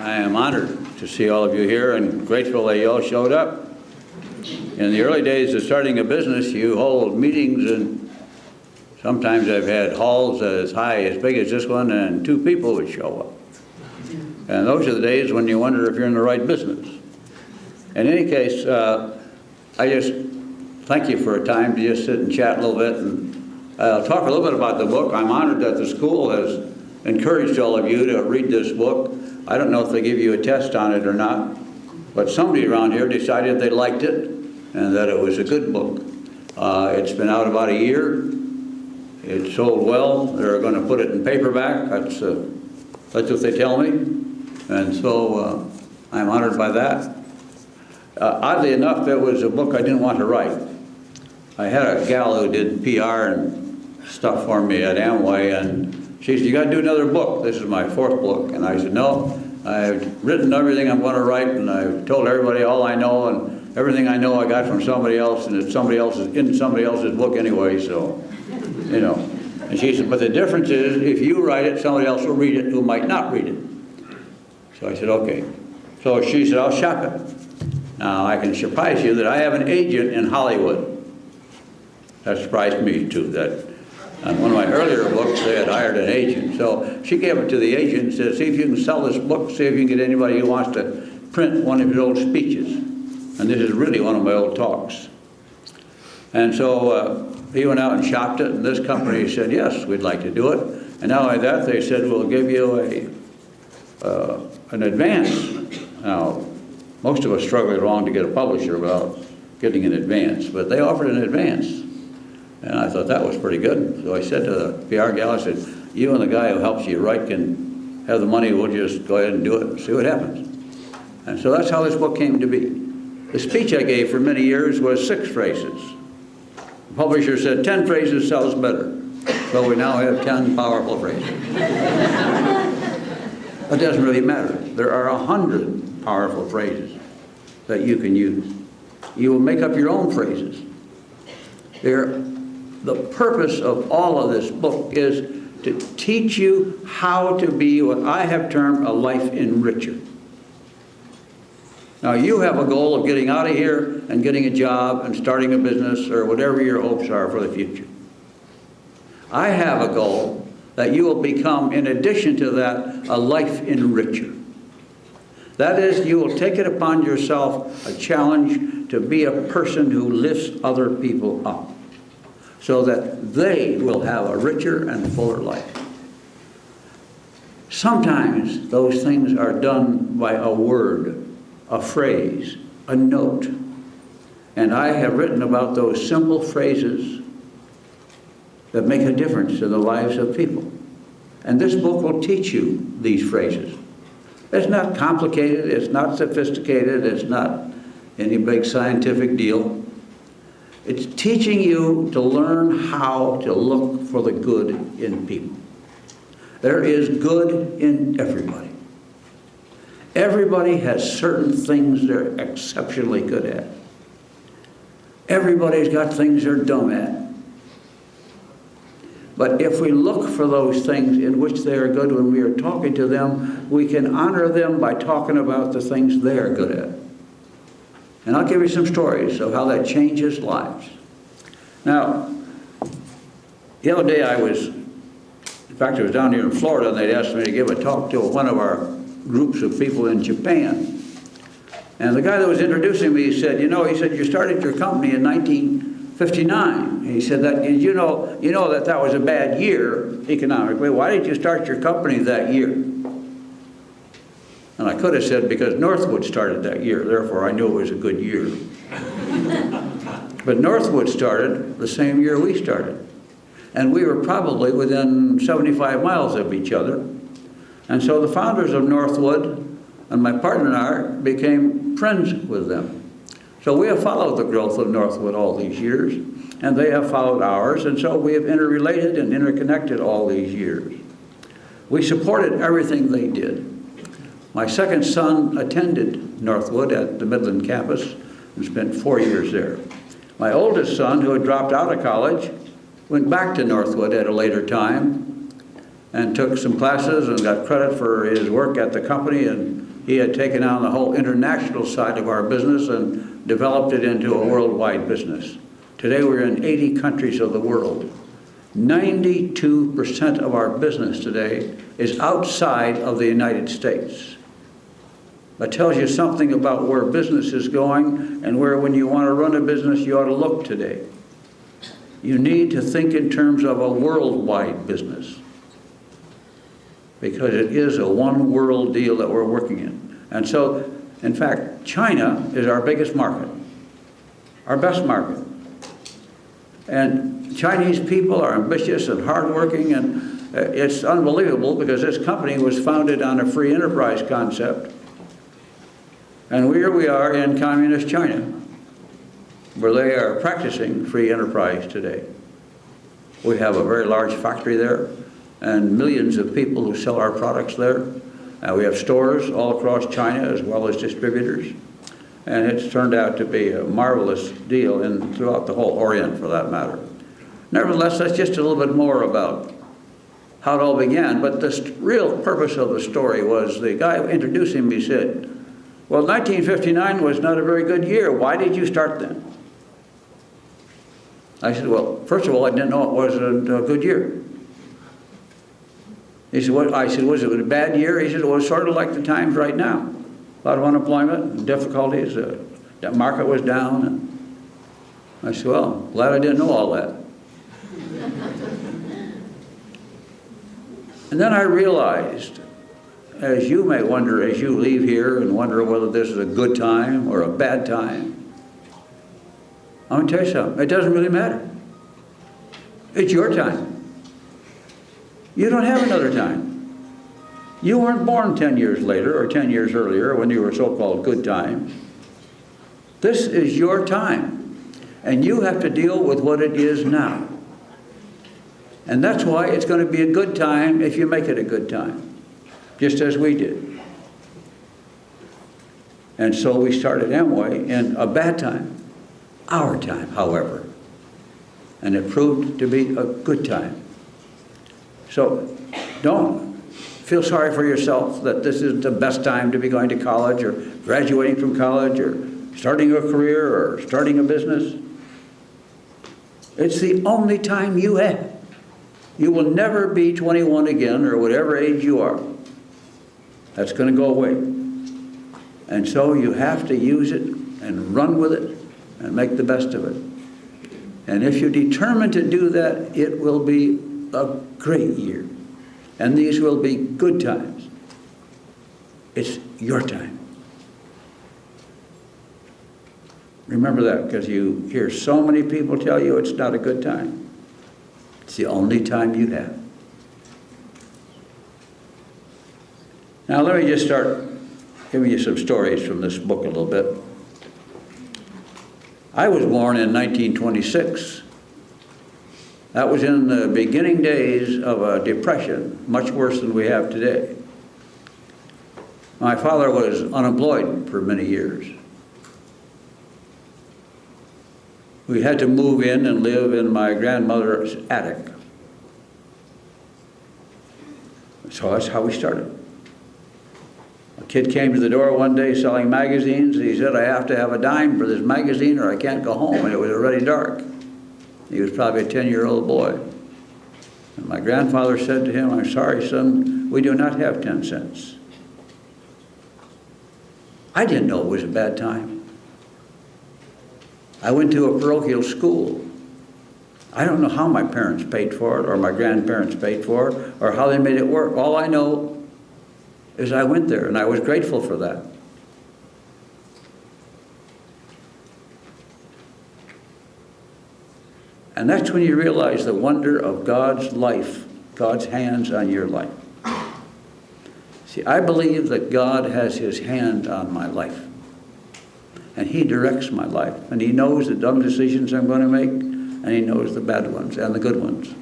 I am honored to see all of you here and grateful that you all showed up. In the early days of starting a business, you hold meetings and sometimes I've had halls as high, as big as this one, and two people would show up. And those are the days when you wonder if you're in the right business. In any case, uh, I just thank you for a time to just sit and chat a little bit and uh, talk a little bit about the book. I'm honored that the school has encouraged all of you to read this book. I don't know if they give you a test on it or not, but somebody around here decided they liked it and that it was a good book. Uh, it's been out about a year. It sold well. They're going to put it in paperback. That's, uh, that's what they tell me. And so uh, I'm honored by that. Uh, oddly enough, it was a book I didn't want to write. I had a gal who did PR and stuff for me at Amway, and she said, you got to do another book. This is my fourth book. And I said, no, I've written everything I'm going to write, and I've told everybody all I know, and everything I know I got from somebody else, and it's somebody else's, in somebody else's book anyway, so, you know. And she said, but the difference is, if you write it, somebody else will read it who might not read it. So I said, okay. So she said, I'll shop it. Now, I can surprise you that I have an agent in Hollywood. That surprised me, too, that on one of my earlier books, they had hired an agent. So she gave it to the agent and said, see if you can sell this book, see if you can get anybody who wants to print one of your old speeches. And this is really one of my old talks. And so uh, he went out and shopped it, and this company said, yes, we'd like to do it. And not only that, they said, we'll give you a, uh, an advance. Now, most of us struggle along to get a publisher without getting an advance, but they offered an advance. And I thought that was pretty good. So I said to the PR gal, I said, you and the guy who helps you write can have the money, we'll just go ahead and do it and see what happens. And so that's how this book came to be. The speech I gave for many years was six phrases. The publisher said 10 phrases sells better. So we now have 10 powerful phrases. It doesn't really matter. There are a hundred powerful phrases that you can use. You will make up your own phrases. They're, the purpose of all of this book is to teach you how to be what I have termed a life enricher. Now you have a goal of getting out of here and getting a job and starting a business or whatever your hopes are for the future. I have a goal that you will become, in addition to that, a life enricher. That is, you will take it upon yourself a challenge to be a person who lifts other people up so that they will have a richer and fuller life. Sometimes those things are done by a word, a phrase, a note. And I have written about those simple phrases that make a difference in the lives of people. And this book will teach you these phrases. It's not complicated, it's not sophisticated, it's not any big scientific deal. It's teaching you to learn how to look for the good in people. There is good in everybody. Everybody has certain things they're exceptionally good at. Everybody's got things they're dumb at. But if we look for those things in which they are good when we are talking to them, we can honor them by talking about the things they are good at. And I'll give you some stories of how that changes lives. Now, the other day I was, in fact, I was down here in Florida and they'd asked me to give a talk to one of our groups of people in Japan. And the guy that was introducing me said, you know, he said, you started your company in 1959. He said that, you know, you know that that was a bad year economically. Why did you start your company that year? And I could have said, because Northwood started that year, therefore I knew it was a good year. but Northwood started the same year we started. And we were probably within 75 miles of each other. And so the founders of Northwood and my partner and I became friends with them. So we have followed the growth of Northwood all these years, and they have followed ours, and so we have interrelated and interconnected all these years. We supported everything they did. My second son attended Northwood at the Midland campus and spent four years there. My oldest son, who had dropped out of college, went back to Northwood at a later time and took some classes and got credit for his work at the company and he had taken on the whole international side of our business and developed it into a worldwide business. Today we're in 80 countries of the world. 92% of our business today is outside of the United States. That tells you something about where business is going and where when you want to run a business you ought to look today. You need to think in terms of a worldwide business because it is a one world deal that we're working in. And so, in fact, China is our biggest market, our best market. And Chinese people are ambitious and hardworking, and uh, it's unbelievable because this company was founded on a free enterprise concept. And here we are in communist China, where they are practicing free enterprise today. We have a very large factory there and millions of people who sell our products there. We have stores all across China as well as distributors. And it's turned out to be a marvelous deal in, throughout the whole Orient for that matter. Nevertheless, that's just a little bit more about how it all began. But the real purpose of the story was the guy introducing me said, well, 1959 was not a very good year. Why did you start then? I said, well, first of all, I didn't know it wasn't a good year. He said, what? I said, was it a bad year? He said, well, it's sort of like the times right now. A lot of unemployment, difficulties, uh, the market was down. I said, well, glad I didn't know all that. and then I realized, as you may wonder as you leave here and wonder whether this is a good time or a bad time, I'm going to tell you something. It doesn't really matter. It's your time. You don't have another time. You weren't born 10 years later or 10 years earlier when you were so-called good times. This is your time. And you have to deal with what it is now. And that's why it's going to be a good time if you make it a good time, just as we did. And so we started Amway in a bad time, our time, however. And it proved to be a good time. So don't feel sorry for yourself that this isn't the best time to be going to college or graduating from college or starting a career or starting a business. It's the only time you have. You will never be 21 again or whatever age you are. That's going to go away. And so you have to use it and run with it and make the best of it. And if you're determined to do that, it will be a great year. And these will be good times. It's your time. Remember that because you hear so many people tell you it's not a good time. It's the only time you have. Now let me just start giving you some stories from this book a little bit. I was born in 1926 that was in the beginning days of a depression, much worse than we have today. My father was unemployed for many years. We had to move in and live in my grandmother's attic. So that's how we started. Kid came to the door one day selling magazines. He said, I have to have a dime for this magazine or I can't go home. And it was already dark. He was probably a 10-year-old boy. And my grandfather said to him, I'm sorry, son, we do not have 10 cents. I didn't know it was a bad time. I went to a parochial school. I don't know how my parents paid for it or my grandparents paid for it or how they made it work. All I know is I went there and I was grateful for that. And that's when you realize the wonder of God's life, God's hands on your life. See, I believe that God has his hand on my life. And he directs my life. And he knows the dumb decisions I'm going to make, and he knows the bad ones and the good ones.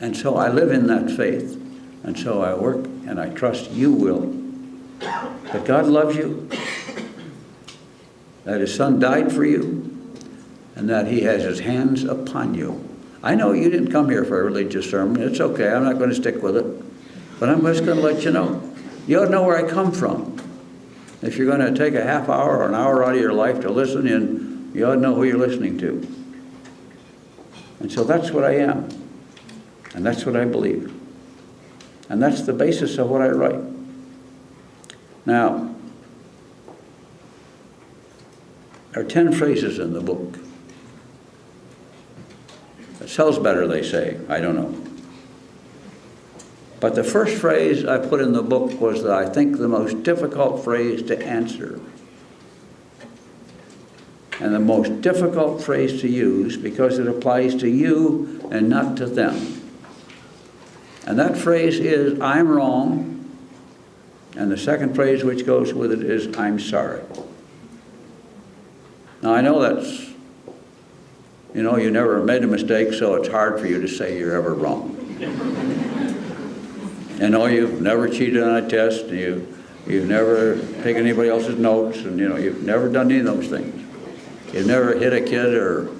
And so I live in that faith. And so I work, and I trust you will. That God loves you, that his son died for you, and that he has his hands upon you. I know you didn't come here for a religious sermon. It's okay. I'm not going to stick with it. But I'm just going to let you know You ought to know where I come from. If you're going to take a half hour or an hour out of your life to listen in, you ought to know who you're listening to. And so that's what I am. And that's what I believe. And that's the basis of what I write. Now, there are 10 phrases in the book. It sells better, they say. I don't know. But the first phrase I put in the book was, I think, the most difficult phrase to answer. And the most difficult phrase to use because it applies to you and not to them. And that phrase is, I'm wrong. And the second phrase which goes with it is, I'm sorry. Now, I know that's, you know, you never made a mistake, so it's hard for you to say you're ever wrong. I know you've never cheated on a test, and you, you've never taken anybody else's notes, and, you know, you've never done any of those things. You've never hit a kid or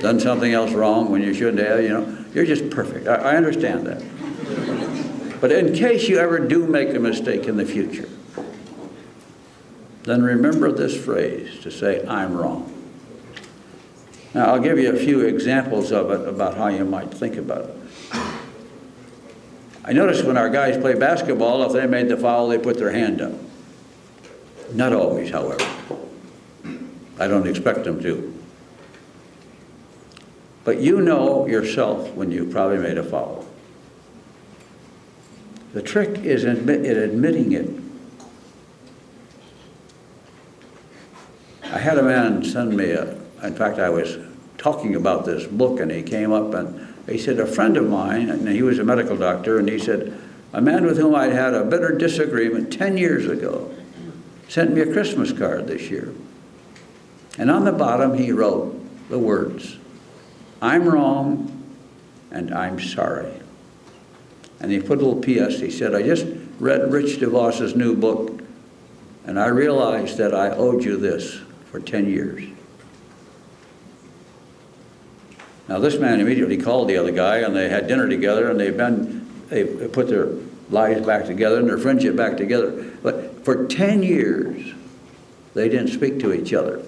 done something else wrong when you shouldn't have, you know. You're just perfect. I, I understand that. But in case you ever do make a mistake in the future, then remember this phrase to say, I'm wrong. Now, I'll give you a few examples of it about how you might think about it. I notice when our guys play basketball, if they made the foul, they put their hand up. Not always, however. I don't expect them to. But you know yourself when you probably made a foul. The trick is in admitting it. I had a man send me a, in fact, I was talking about this book and he came up and he said, a friend of mine, and he was a medical doctor, and he said, a man with whom I'd had a bitter disagreement 10 years ago sent me a Christmas card this year. And on the bottom he wrote the words, I'm wrong and I'm sorry. And he put a little PS. He said, I just read Rich DeVos's new book, and I realized that I owed you this for 10 years. Now, this man immediately called the other guy, and they had dinner together, and they've been, they put their lives back together and their friendship back together. But for 10 years, they didn't speak to each other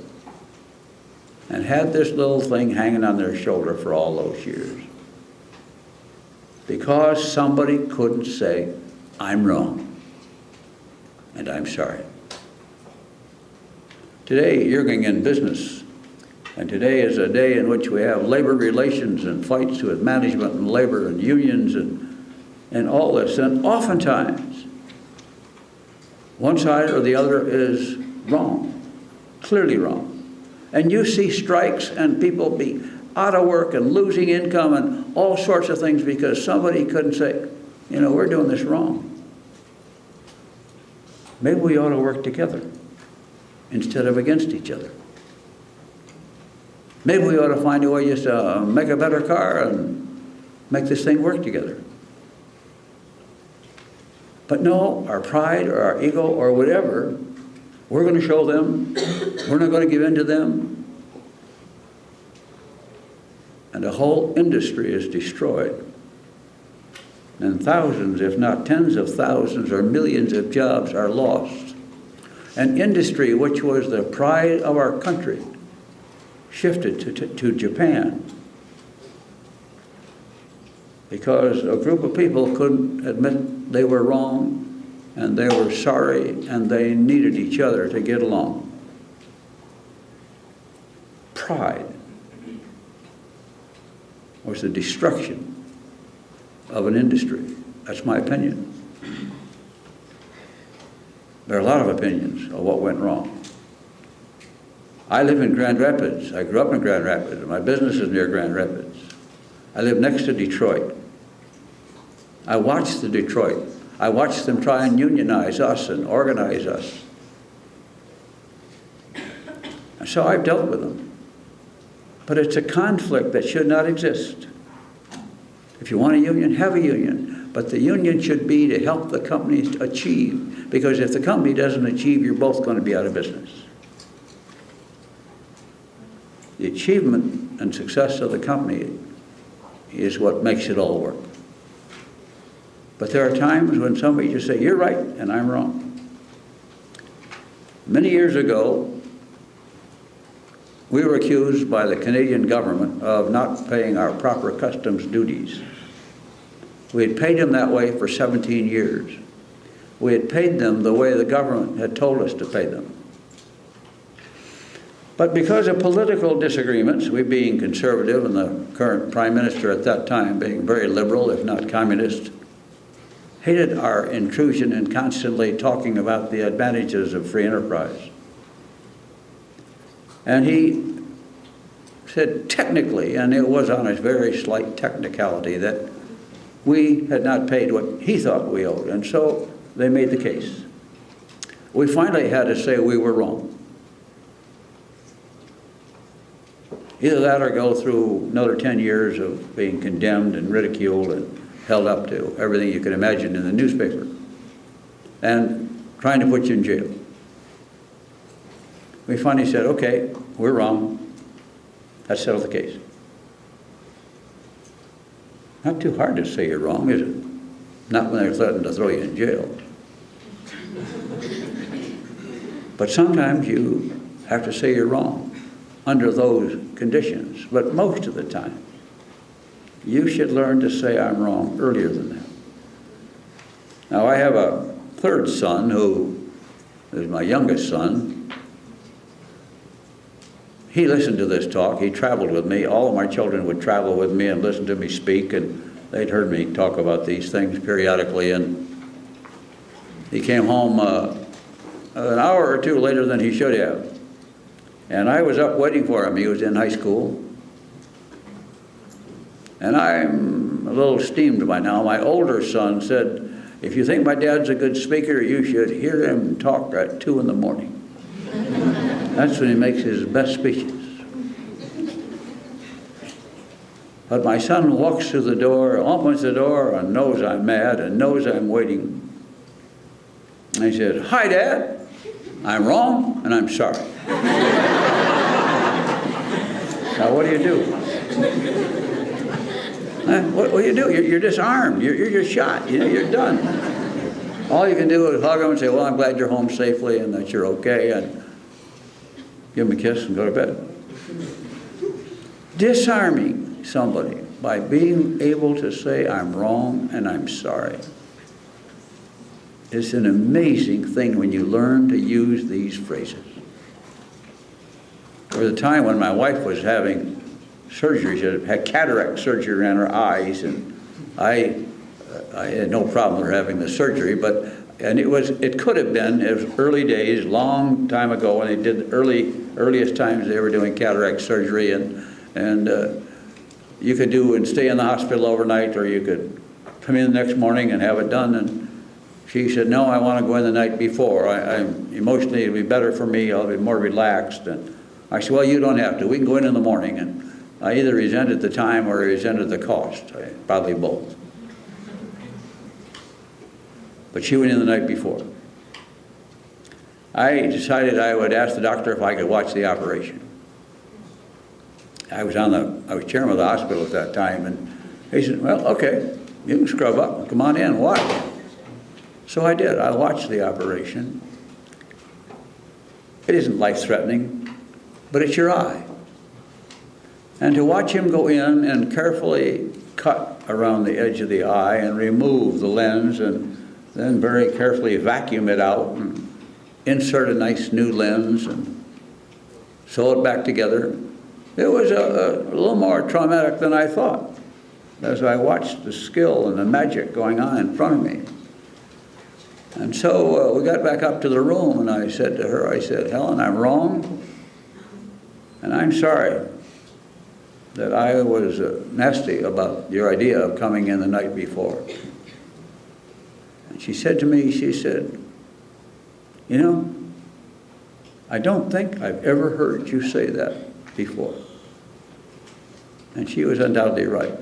and had this little thing hanging on their shoulder for all those years because somebody couldn't say, I'm wrong and I'm sorry. Today, you're going in business, and today is a day in which we have labor relations and fights with management and labor and unions and, and all this. And oftentimes, one side or the other is wrong, clearly wrong. And you see strikes and people be out of work and losing income and all sorts of things because somebody couldn't say, you know, we're doing this wrong. Maybe we ought to work together instead of against each other. Maybe we ought to find a way just to uh, make a better car and make this thing work together. But no, our pride or our ego or whatever, we're going to show them, we're not going to give in to them, and a whole industry is destroyed. And thousands, if not tens of thousands or millions of jobs are lost. An industry which was the pride of our country shifted to, to, to Japan because a group of people couldn't admit they were wrong and they were sorry and they needed each other to get along. Pride was the destruction of an industry. That's my opinion. There are a lot of opinions of what went wrong. I live in Grand Rapids. I grew up in Grand Rapids. My business is near Grand Rapids. I live next to Detroit. I watched the Detroit. I watched them try and unionize us and organize us. And so I've dealt with them. But it's a conflict that should not exist. If you want a union, have a union. But the union should be to help the companies achieve. Because if the company doesn't achieve, you're both going to be out of business. The achievement and success of the company is what makes it all work. But there are times when somebody just say, you're right, and I'm wrong. Many years ago, we were accused by the Canadian government of not paying our proper customs duties. We had paid them that way for 17 years. We had paid them the way the government had told us to pay them. But because of political disagreements, we being conservative and the current prime minister at that time being very liberal, if not communist, hated our intrusion and constantly talking about the advantages of free enterprise. And he said technically, and it was on a very slight technicality, that we had not paid what he thought we owed. And so they made the case. We finally had to say we were wrong. Either that or go through another 10 years of being condemned and ridiculed and held up to everything you could imagine in the newspaper and trying to put you in jail. We finally said, okay, we're wrong. That settled the case. Not too hard to say you're wrong, is it? Not when they're threatening to throw you in jail. But sometimes you have to say you're wrong under those conditions, but most of the time, you should learn to say I'm wrong earlier than that. Now, I have a third son who is my youngest son. He listened to this talk. He traveled with me. All of my children would travel with me and listen to me speak, and they'd heard me talk about these things periodically. And he came home uh, an hour or two later than he should have. And I was up waiting for him. He was in high school. And I'm a little steamed by now. My older son said, if you think my dad's a good speaker, you should hear him talk at 2 in the morning. That's when he makes his best speeches. But my son walks through the door, opens the door, and knows I'm mad and knows I'm waiting. And he says, Hi, Dad. I'm wrong and I'm sorry. now, what do you do? Huh? What, what do you do? You're, you're disarmed. You're, you're, you're shot. You know, you're done. All you can do is hug him and say, well, I'm glad you're home safely and that you're okay, and give him a kiss and go to bed. Disarming somebody by being able to say, I'm wrong and I'm sorry. It's an amazing thing when you learn to use these phrases. There was a time when my wife was having surgery. She had cataract surgery on her eyes, and I, I had no problem with her having the surgery. But and it was it could have been it was early days, long time ago, when they did early earliest times they were doing cataract surgery, and and uh, you could do and stay in the hospital overnight, or you could come in the next morning and have it done. And she said, "No, I want to go in the night before. I, I'm emotionally it'll be better for me. I'll be more relaxed." And I said, "Well, you don't have to. We can go in in the morning." And I either resented the time or resented the cost, probably both. But she went in the night before. I decided I would ask the doctor if I could watch the operation. I was on the, I was chairman of the hospital at that time, and he said, well, okay, you can scrub up, come on in, watch. So I did, I watched the operation. It isn't life-threatening, but it's your eye. And to watch him go in and carefully cut around the edge of the eye and remove the lens and then very carefully vacuum it out and insert a nice new lens and sew it back together. It was a, a, little more traumatic than I thought as I watched the skill and the magic going on in front of me. And so uh, we got back up to the room and I said to her, I said, Helen, I'm wrong and I'm sorry that I was uh, nasty about your idea of coming in the night before. And she said to me, she said, you know, I don't think I've ever heard you say that before. And she was undoubtedly right.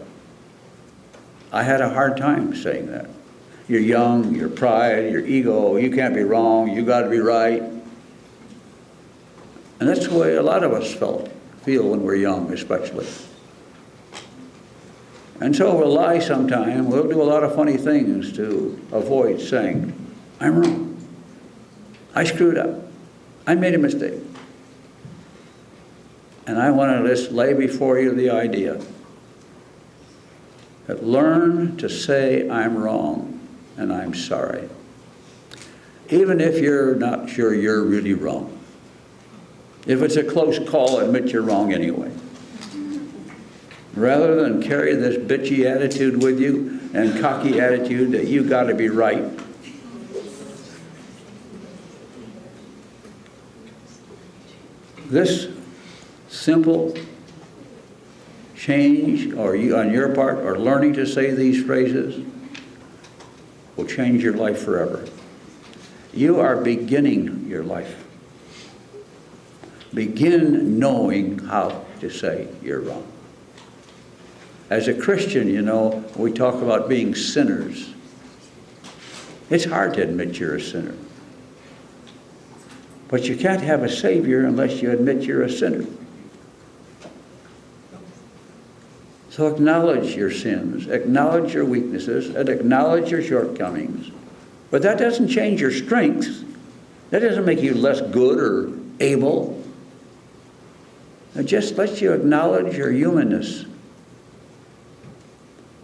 I had a hard time saying that. You're young, your pride, your ego, you can't be wrong, you got to be right. And that's the way a lot of us felt, feel when we're young, especially. And so we'll lie sometime, we'll do a lot of funny things to avoid saying, I'm wrong. I screwed up. I made a mistake. And I want to just lay before you the idea that learn to say, I'm wrong and I'm sorry. Even if you're not sure you're really wrong. If it's a close call, admit you're wrong anyway. Rather than carry this bitchy attitude with you and cocky attitude that you got to be right. This simple change or you, on your part or learning to say these phrases will change your life forever. You are beginning your life. Begin knowing how to say you're wrong. As a Christian, you know, we talk about being sinners. It's hard to admit you're a sinner. But you can't have a Savior unless you admit you're a sinner. So acknowledge your sins, acknowledge your weaknesses, and acknowledge your shortcomings. But that doesn't change your strengths. That doesn't make you less good or able. It just lets you acknowledge your humanness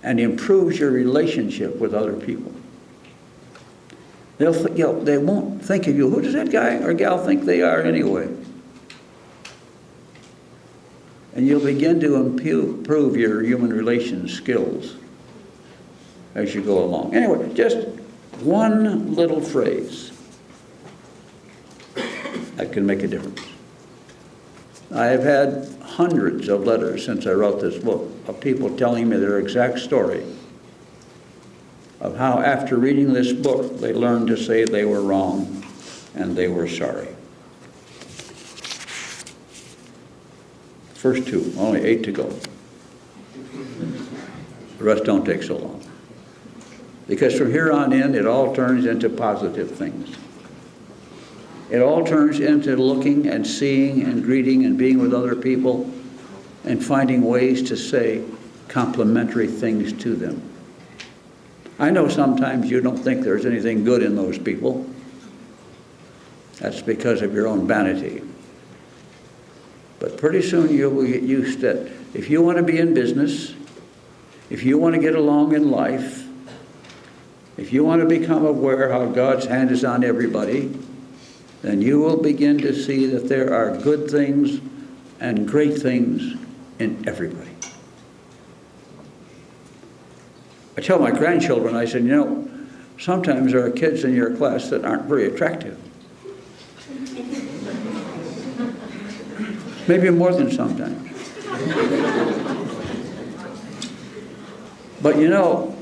and improves your relationship with other people. They'll th- you know, they won't think of you. Who does that guy or gal think they are anyway? And you'll begin to improve your human relations skills as you go along. Anyway, just one little phrase that can make a difference. I have had hundreds of letters since I wrote this book of people telling me their exact story of how after reading this book they learned to say they were wrong and they were sorry. First two, only eight to go. The rest don't take so long. Because from here on in, it all turns into positive things. It all turns into looking and seeing and greeting and being with other people and finding ways to say complimentary things to them. I know sometimes you don't think there's anything good in those people. That's because of your own vanity. But pretty soon you will get used to it. If you want to be in business, if you want to get along in life, if you want to become aware how God's hand is on everybody, then you will begin to see that there are good things and great things in everybody. I tell my grandchildren, I said, you know, sometimes there are kids in your class that aren't very attractive. Maybe more than sometimes. But you know,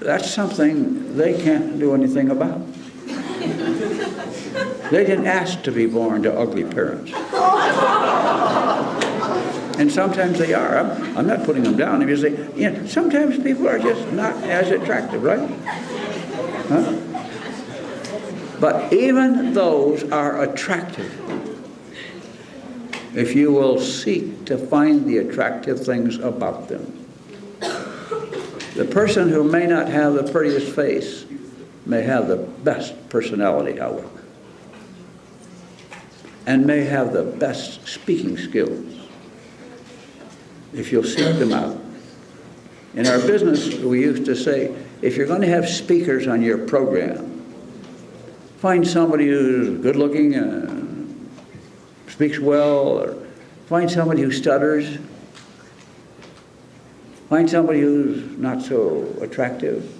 that's something they can't do anything about. They didn't ask to be born to ugly parents. And sometimes they are. I'm, I'm not putting them down. Say, you know, sometimes people are just not as attractive, right? Huh? But even those are attractive if you will seek to find the attractive things about them. The person who may not have the prettiest face may have the best personality, however, and may have the best speaking skills if you'll seek them out. In our business, we used to say, if you're going to have speakers on your program, find somebody who's good looking, and speaks well, or find somebody who stutters, find somebody who's not so attractive.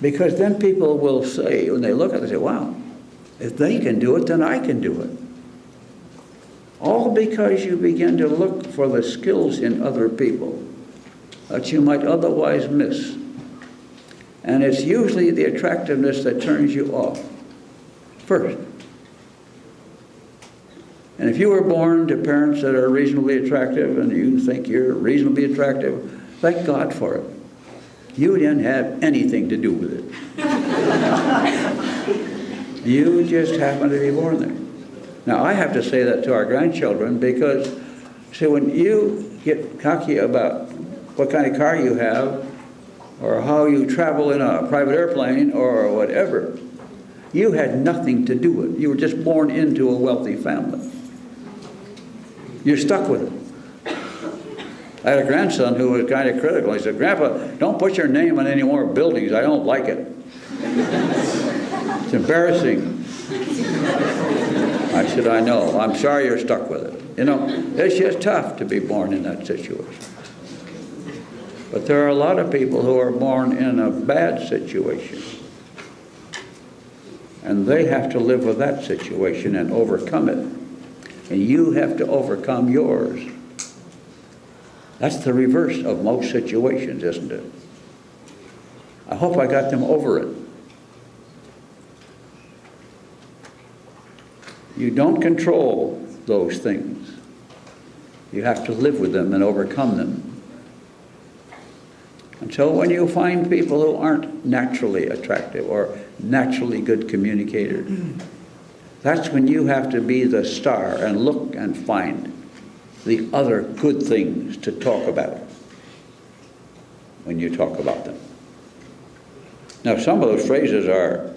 Because then people will say, when they look at it, they say, wow, if they can do it, then I can do it. All because you begin to look for the skills in other people that you might otherwise miss. And it's usually the attractiveness that turns you off first. And if you were born to parents that are reasonably attractive and you think you're reasonably attractive, thank God for it. You didn't have anything to do with it. you just happened to be born there. Now, I have to say that to our grandchildren because See, when you get cocky about what kind of car you have, or how you travel in a private airplane, or whatever, you had nothing to do with it. You were just born into a wealthy family. You're stuck with it. I had a grandson who was kind of critical. He said, Grandpa, don't put your name on any more buildings. I don't like it. it's embarrassing. I said, I know. I'm sorry you're stuck with it. You know, it's just tough to be born in that situation. But there are a lot of people who are born in a bad situation. And they have to live with that situation and overcome it. And you have to overcome yours. That's the reverse of most situations, isn't it? I hope I got them over it. You don't control those things. You have to live with them and overcome them. And so when you find people who aren't naturally attractive or naturally good communicators, that's when you have to be the star and look and find the other good things to talk about when you talk about them. Now, some of those phrases are,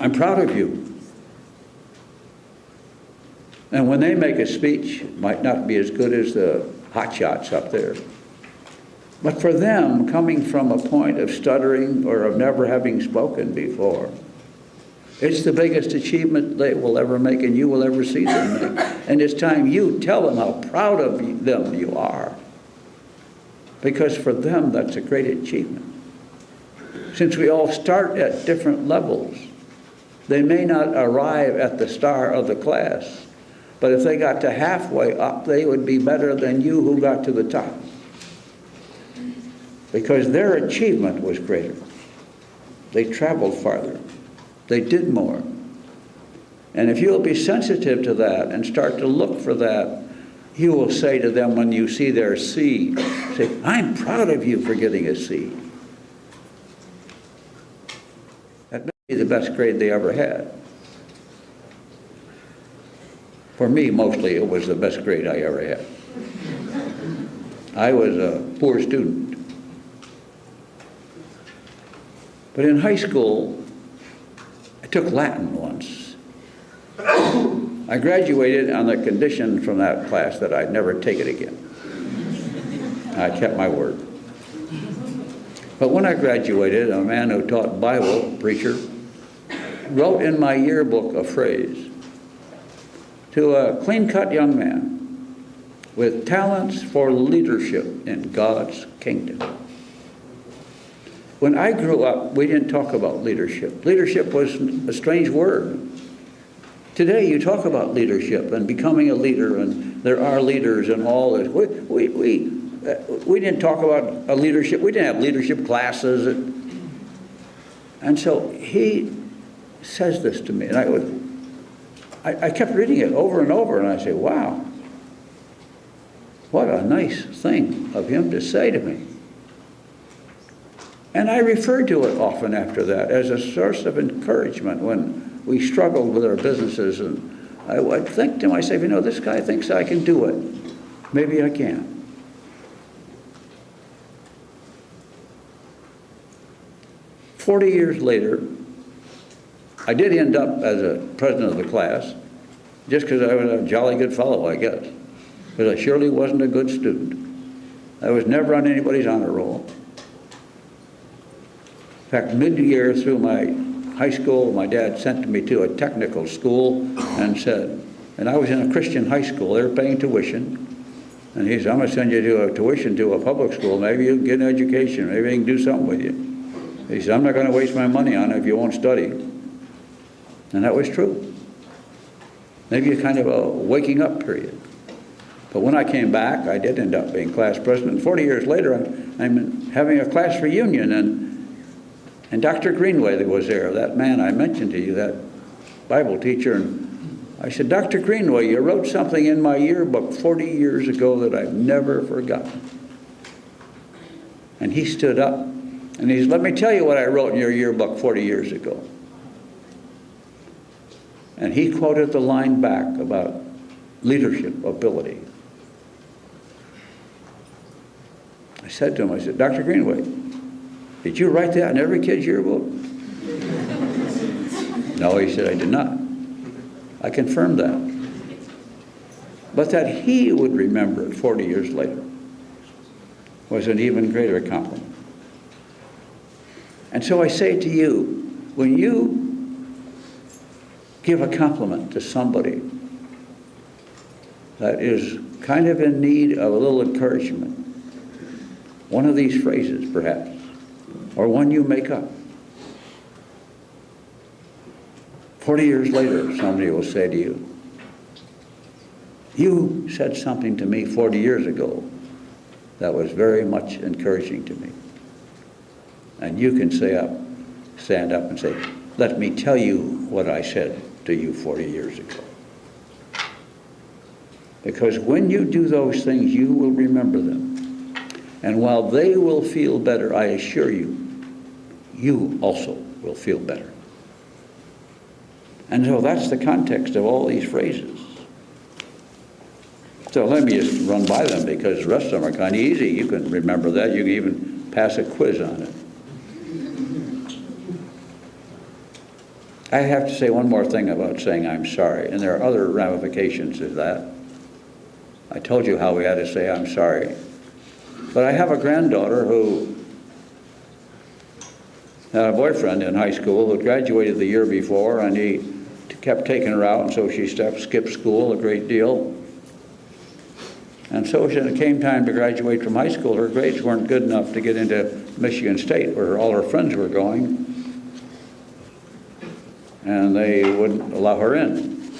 I'm proud of you. And when they make a speech, it might not be as good as the hotshots up there. But for them, coming from a point of stuttering or of never having spoken before, it's the biggest achievement they will ever make and you will ever see them make. And it's time you tell them how proud of them you are. Because for them, that's a great achievement. Since we all start at different levels, they may not arrive at the star of the class, but if they got to halfway up, they would be better than you who got to the top. Because their achievement was greater. They traveled farther. They did more. And if you'll be sensitive to that and start to look for that, you will say to them when you see their C, say, I'm proud of you for getting a C. That may be the best grade they ever had. For me, mostly, it was the best grade I ever had. I was a poor student. But in high school, I took Latin once. I graduated on the condition from that class that I'd never take it again. I kept my word. But when I graduated, a man who taught Bible, preacher, wrote in my yearbook a phrase to a clean-cut young man with talents for leadership in God's kingdom. When I grew up, we didn't talk about leadership. Leadership was a strange word. Today, you talk about leadership and becoming a leader, and there are leaders and all this. We, we, we, uh, we didn't talk about a leadership. We didn't have leadership classes. And, and so he says this to me, and I, would, I, I kept reading it over and over, and I say, wow, what a nice thing of him to say to me. And I referred to it often after that as a source of encouragement when we struggled with our businesses. And I would think to myself, you know, this guy thinks I can do it. Maybe I can. Forty years later, I did end up as a president of the class, just because I was a jolly good fellow, I guess. Because I surely wasn't a good student. I was never on anybody's honor roll. In fact, mid-year through my high school, my dad sent me to a technical school and said, and I was in a Christian high school, they were paying tuition. And he said, I'm going to send you to a tuition to a public school. Maybe you can get an education. Maybe I can do something with you. He said, I'm not going to waste my money on it if you won't study. And that was true. Maybe a kind of a waking up period. But when I came back, I did end up being class president. 40 years later, I'm, I'm having a class reunion, and, and Dr. Greenway was there, that man I mentioned to you, that Bible teacher, and I said, Dr. Greenway, you wrote something in my yearbook 40 years ago that I've never forgotten. And he stood up, and he said, let me tell you what I wrote in your yearbook 40 years ago. And he quoted the line back about leadership ability. I said to him, I said, Dr. Greenway, did you write that in every kid's yearbook? no, he said, I did not. I confirmed that. But that he would remember it 40 years later was an even greater compliment. And so I say to you, when you give a compliment to somebody that is kind of in need of a little encouragement, one of these phrases perhaps, or one you make up, 40 years later, somebody will say to you, you said something to me 40 years ago that was very much encouraging to me. And you can say up, stand up and say, let me tell you what I said to you 40 years ago. Because when you do those things, you will remember them. And while they will feel better, I assure you, you also will feel better. And so that's the context of all these phrases. So let me just run by them because the rest of them are kind of easy. You can remember that. You can even pass a quiz on it. I have to say one more thing about saying I'm sorry, and there are other ramifications of that. I told you how we had to say I'm sorry. But I have a granddaughter who had a boyfriend in high school who graduated the year before, and he kept taking her out, and so she stepped, skipped school a great deal. And so when it came time to graduate from high school, her grades weren't good enough to get into Michigan State, where all her friends were going. And they wouldn't allow her in.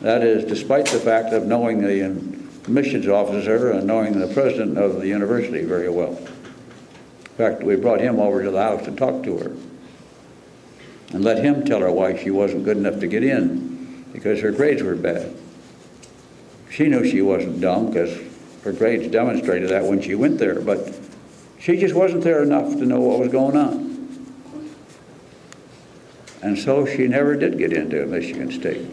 That is, despite the fact of knowing the admissions officer and knowing the president of the university very well. In fact, we brought him over to the house to talk to her and let him tell her why she wasn't good enough to get in because her grades were bad. She knew she wasn't dumb because her grades demonstrated that when she went there, but she just wasn't there enough to know what was going on. And so she never did get into Michigan State.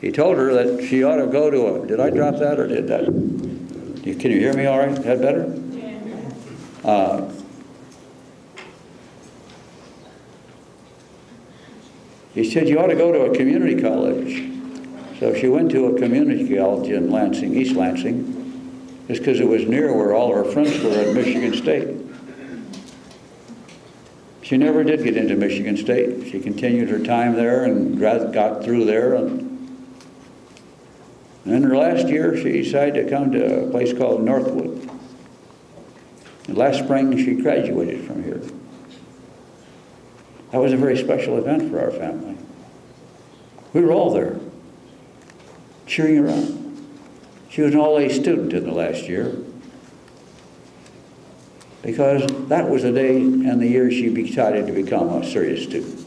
He told her that she ought to go to a, did I drop that or did that? Can you hear me all right? Is that better? Uh, he said you ought to go to a community college. So she went to a community college in Lansing, East Lansing, just because it was near where all her friends were at Michigan State. She never did get into Michigan State. She continued her time there and got through there. And, in her last year, she decided to come to a place called Northwood. And last spring, she graduated from here. That was a very special event for our family. We were all there, cheering her on. She was an all-A student in the last year because that was the day and the year she decided to become a serious student.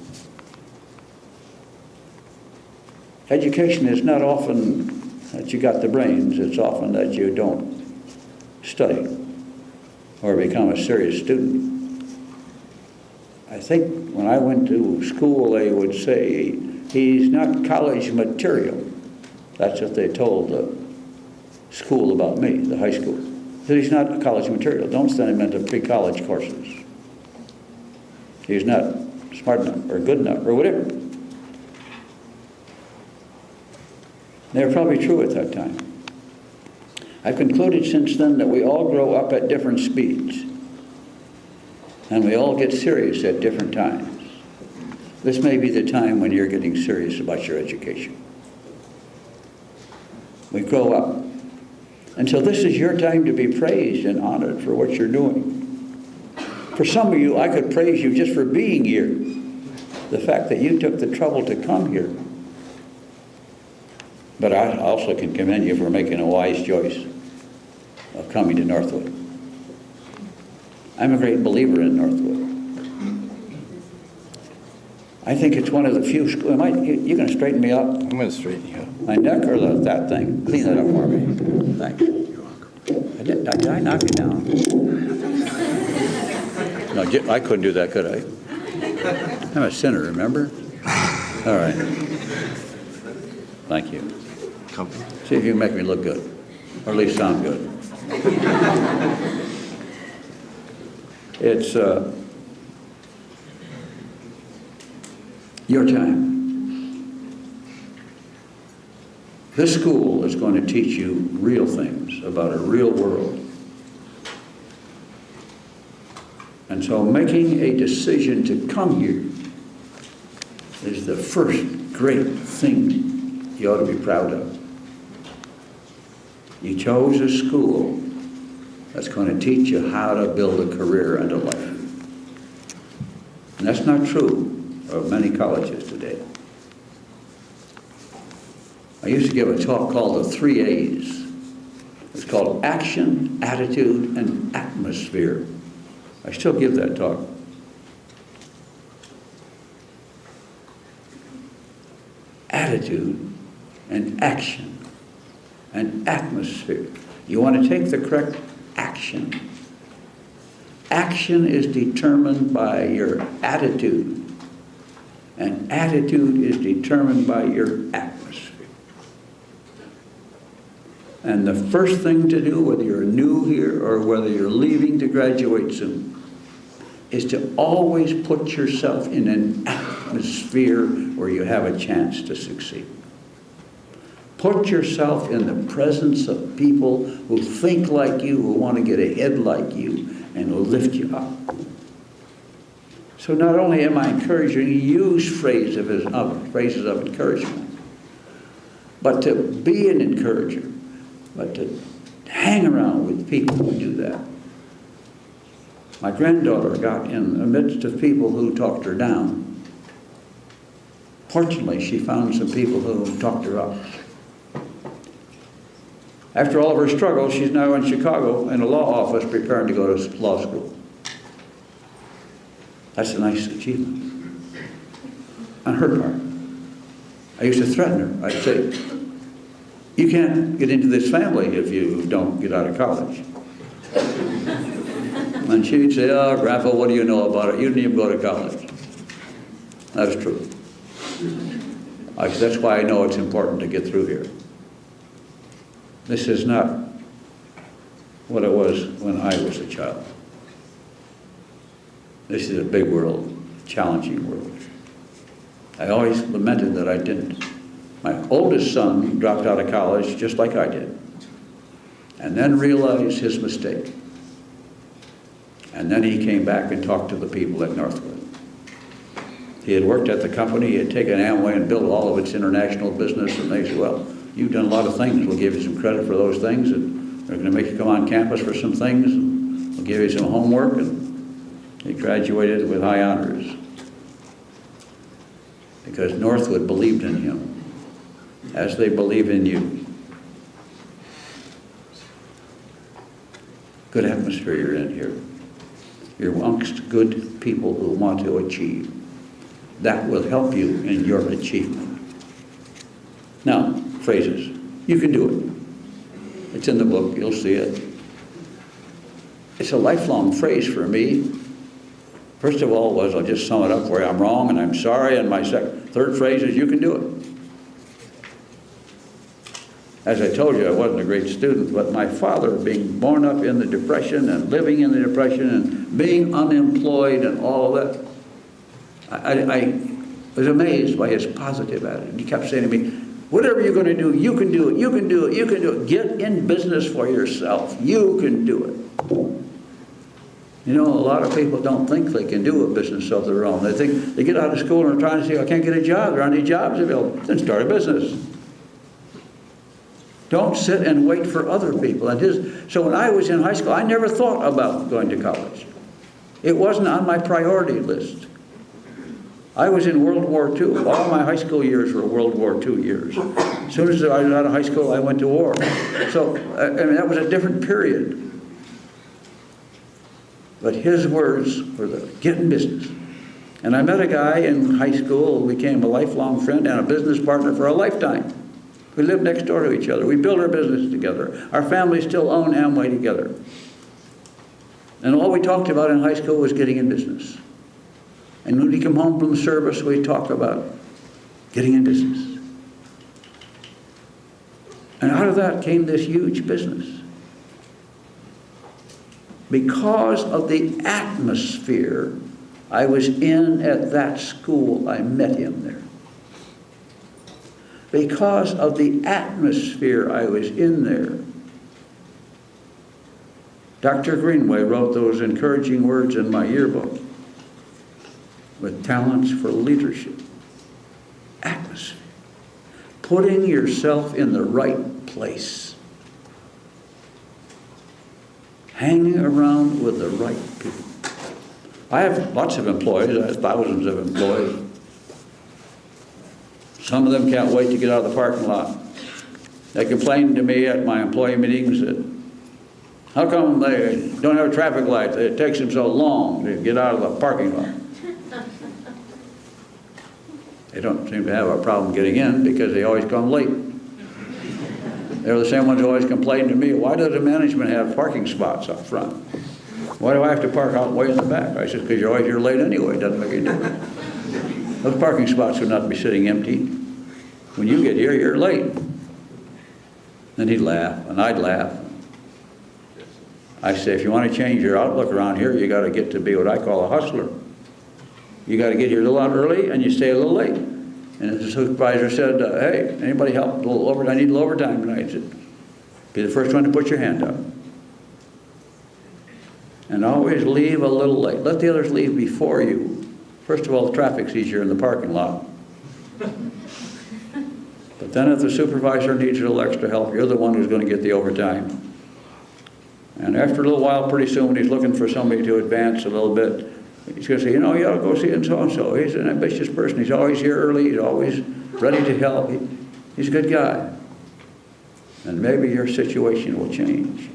Education is not often that you got the brains, it's often that you don't study or become a serious student. I think when I went to school, they would say, he's not college material. That's what they told the school about me, the high school. That he's not college material. Don't send him into pre-college courses. He's not smart enough or good enough or whatever. They were probably true at that time. I've concluded since then that we all grow up at different speeds. And we all get serious at different times. This may be the time when you're getting serious about your education. We grow up. And so this is your time to be praised and honored for what you're doing. For some of you, I could praise you just for being here. The fact that you took the trouble to come here. But I also can commend you for making a wise choice of coming to Northwood. I'm a great believer in Northwood. I think it's one of the few schools. Am I, you, going to straighten me up? I'm going to straighten you up. My neck or the, that thing? Clean that up for me. Thanks. I did, did I knock it down? No, I couldn't do that, could I? I'm a sinner, remember? All right. Thank you. Come. See if you can make me look good. or at least sound good. It's uh, your time. This school is going to teach you real things about a real world. And so making a decision to come here is the first great thing you ought to be proud of. You chose a school that's going to teach you how to build a career and a life. And that's not true of many colleges today. I used to give a talk called the three A's. It's called action, attitude, and atmosphere. I still give that talk. Attitude and action and atmosphere. You want to take the correct action. Action is determined by your attitude, and attitude is determined by your atmosphere. And the first thing to do, whether you're new here or whether you're leaving to graduate soon, is to always put yourself in an atmosphere where you have a chance to succeed. Put yourself in the presence of people who think like you, who want to get ahead like you, and will lift you up. So not only am I encouraging you use phrases of, of, phrases of encouragement, but to be an encourager, but to hang around with people who do that. My granddaughter got in the midst of people who talked her down. Fortunately, she found some people who talked her up. After all of her struggles, she's now in Chicago in a law office preparing to go to law school. That's a nice achievement on her part. I used to threaten her. I'd say, you can't get into this family if you don't get out of college. And she'd say, oh, Grandpa, what do you know about it? You didn't even go to college. That's true. I said, that's why I know it's important to get through here. This is not what it was when I was a child. This is a big world, challenging world. I always lamented that I didn't. My oldest son dropped out of college just like I did, and then realized his mistake. And then he came back and talked to the people at Northwood. He had worked at the company, he had taken Amway and built all of its international business, and they said, well, you've done a lot of things, we'll give you some credit for those things, and they're going to make you come on campus for some things, and we'll give you some homework, and he graduated with high honors. Because Northwood believed in him, as they believe in you. Good atmosphere you're in here. You're amongst good people who want to achieve. That will help you in your achievement. Now, phrases. You can do it. It's in the book, you'll see it. It's a lifelong phrase for me. First of all was, I'll just sum it up where I'm wrong and I'm sorry, and my second, third phrase is, you can do it. As I told you, I wasn't a great student, but my father, being born up in the Depression and living in the Depression and being unemployed and all of that, I, I was amazed by his positive attitude. He kept saying to me, whatever you're going to do, you can do it, you can do it, you can do it. Get in business for yourself. You can do it. You know, a lot of people don't think they can do a business of their own. They think they get out of school and are trying to say, I can't get a job. There aren't any jobs available. Then start a business. Don't sit and wait for other people. And his, so when I was in high school, I never thought about going to college. It wasn't on my priority list. I was in World War II. All my high school years were World War II years. As soon as I was out of high school, I went to war. So, I mean, that was a different period. But his words were the get in business. And I met a guy in high school who became a lifelong friend and a business partner for a lifetime. We lived next door to each other. We built our business together. Our families still own Amway together. And all we talked about in high school was getting in business. And when we come home from service, we talk about getting in business. And out of that came this huge business. Because of the atmosphere I was in at that school, I met him there. Because of the atmosphere I was in there, Dr. Greenway wrote those encouraging words in my yearbook with talents for leadership, atmosphere, putting yourself in the right place, hanging around with the right people. I have lots of employees, I have thousands of employees. Some of them can't wait to get out of the parking lot. They complain to me at my employee meetings that, how come they don't have a traffic light? It takes them so long to get out of the parking lot. They don't seem to have a problem getting in because they always come late. They're the same ones who always complain to me, why does the management have parking spots up front? Why do I have to park out way in the back? I said, because you're always here late anyway, it doesn't make any difference. Those parking spots would not be sitting empty. When you get here, you're late. Then he'd laugh, and I'd laugh. I say, if you want to change your outlook around here, you got to get to be what I call a hustler. You got to get here a little early, and you stay a little late. And the supervisor said, uh, hey, anybody help? A little over, I need a little overtime tonight. I said, be the first one to put your hand up. And always leave a little late. Let the others leave before you. First of all, the traffic's easier in the parking lot. But then if the supervisor needs a little extra help, you're the one who's going to get the overtime. And after a little while, pretty soon, when he's looking for somebody to advance a little bit, he's going to say, you know, you ought to go see and so-and-so. He's an ambitious person. He's always here early. He's always ready to help. He, he's a good guy. And maybe your situation will change.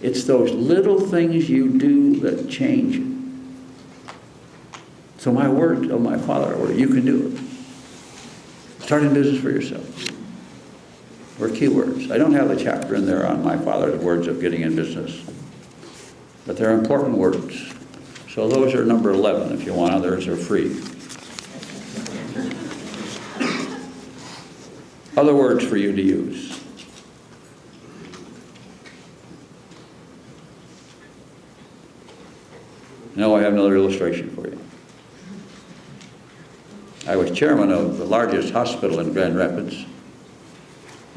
It's those little things you do that change it. So my word of my father, were, you can do it. Start in business for yourself. Were keywords. I don't have a chapter in there on my father's words of getting in business. But they're important words. So those are number 11 if you want. Others are free. Other words for you to use. Now I have another illustration for you. I was chairman of the largest hospital in Grand Rapids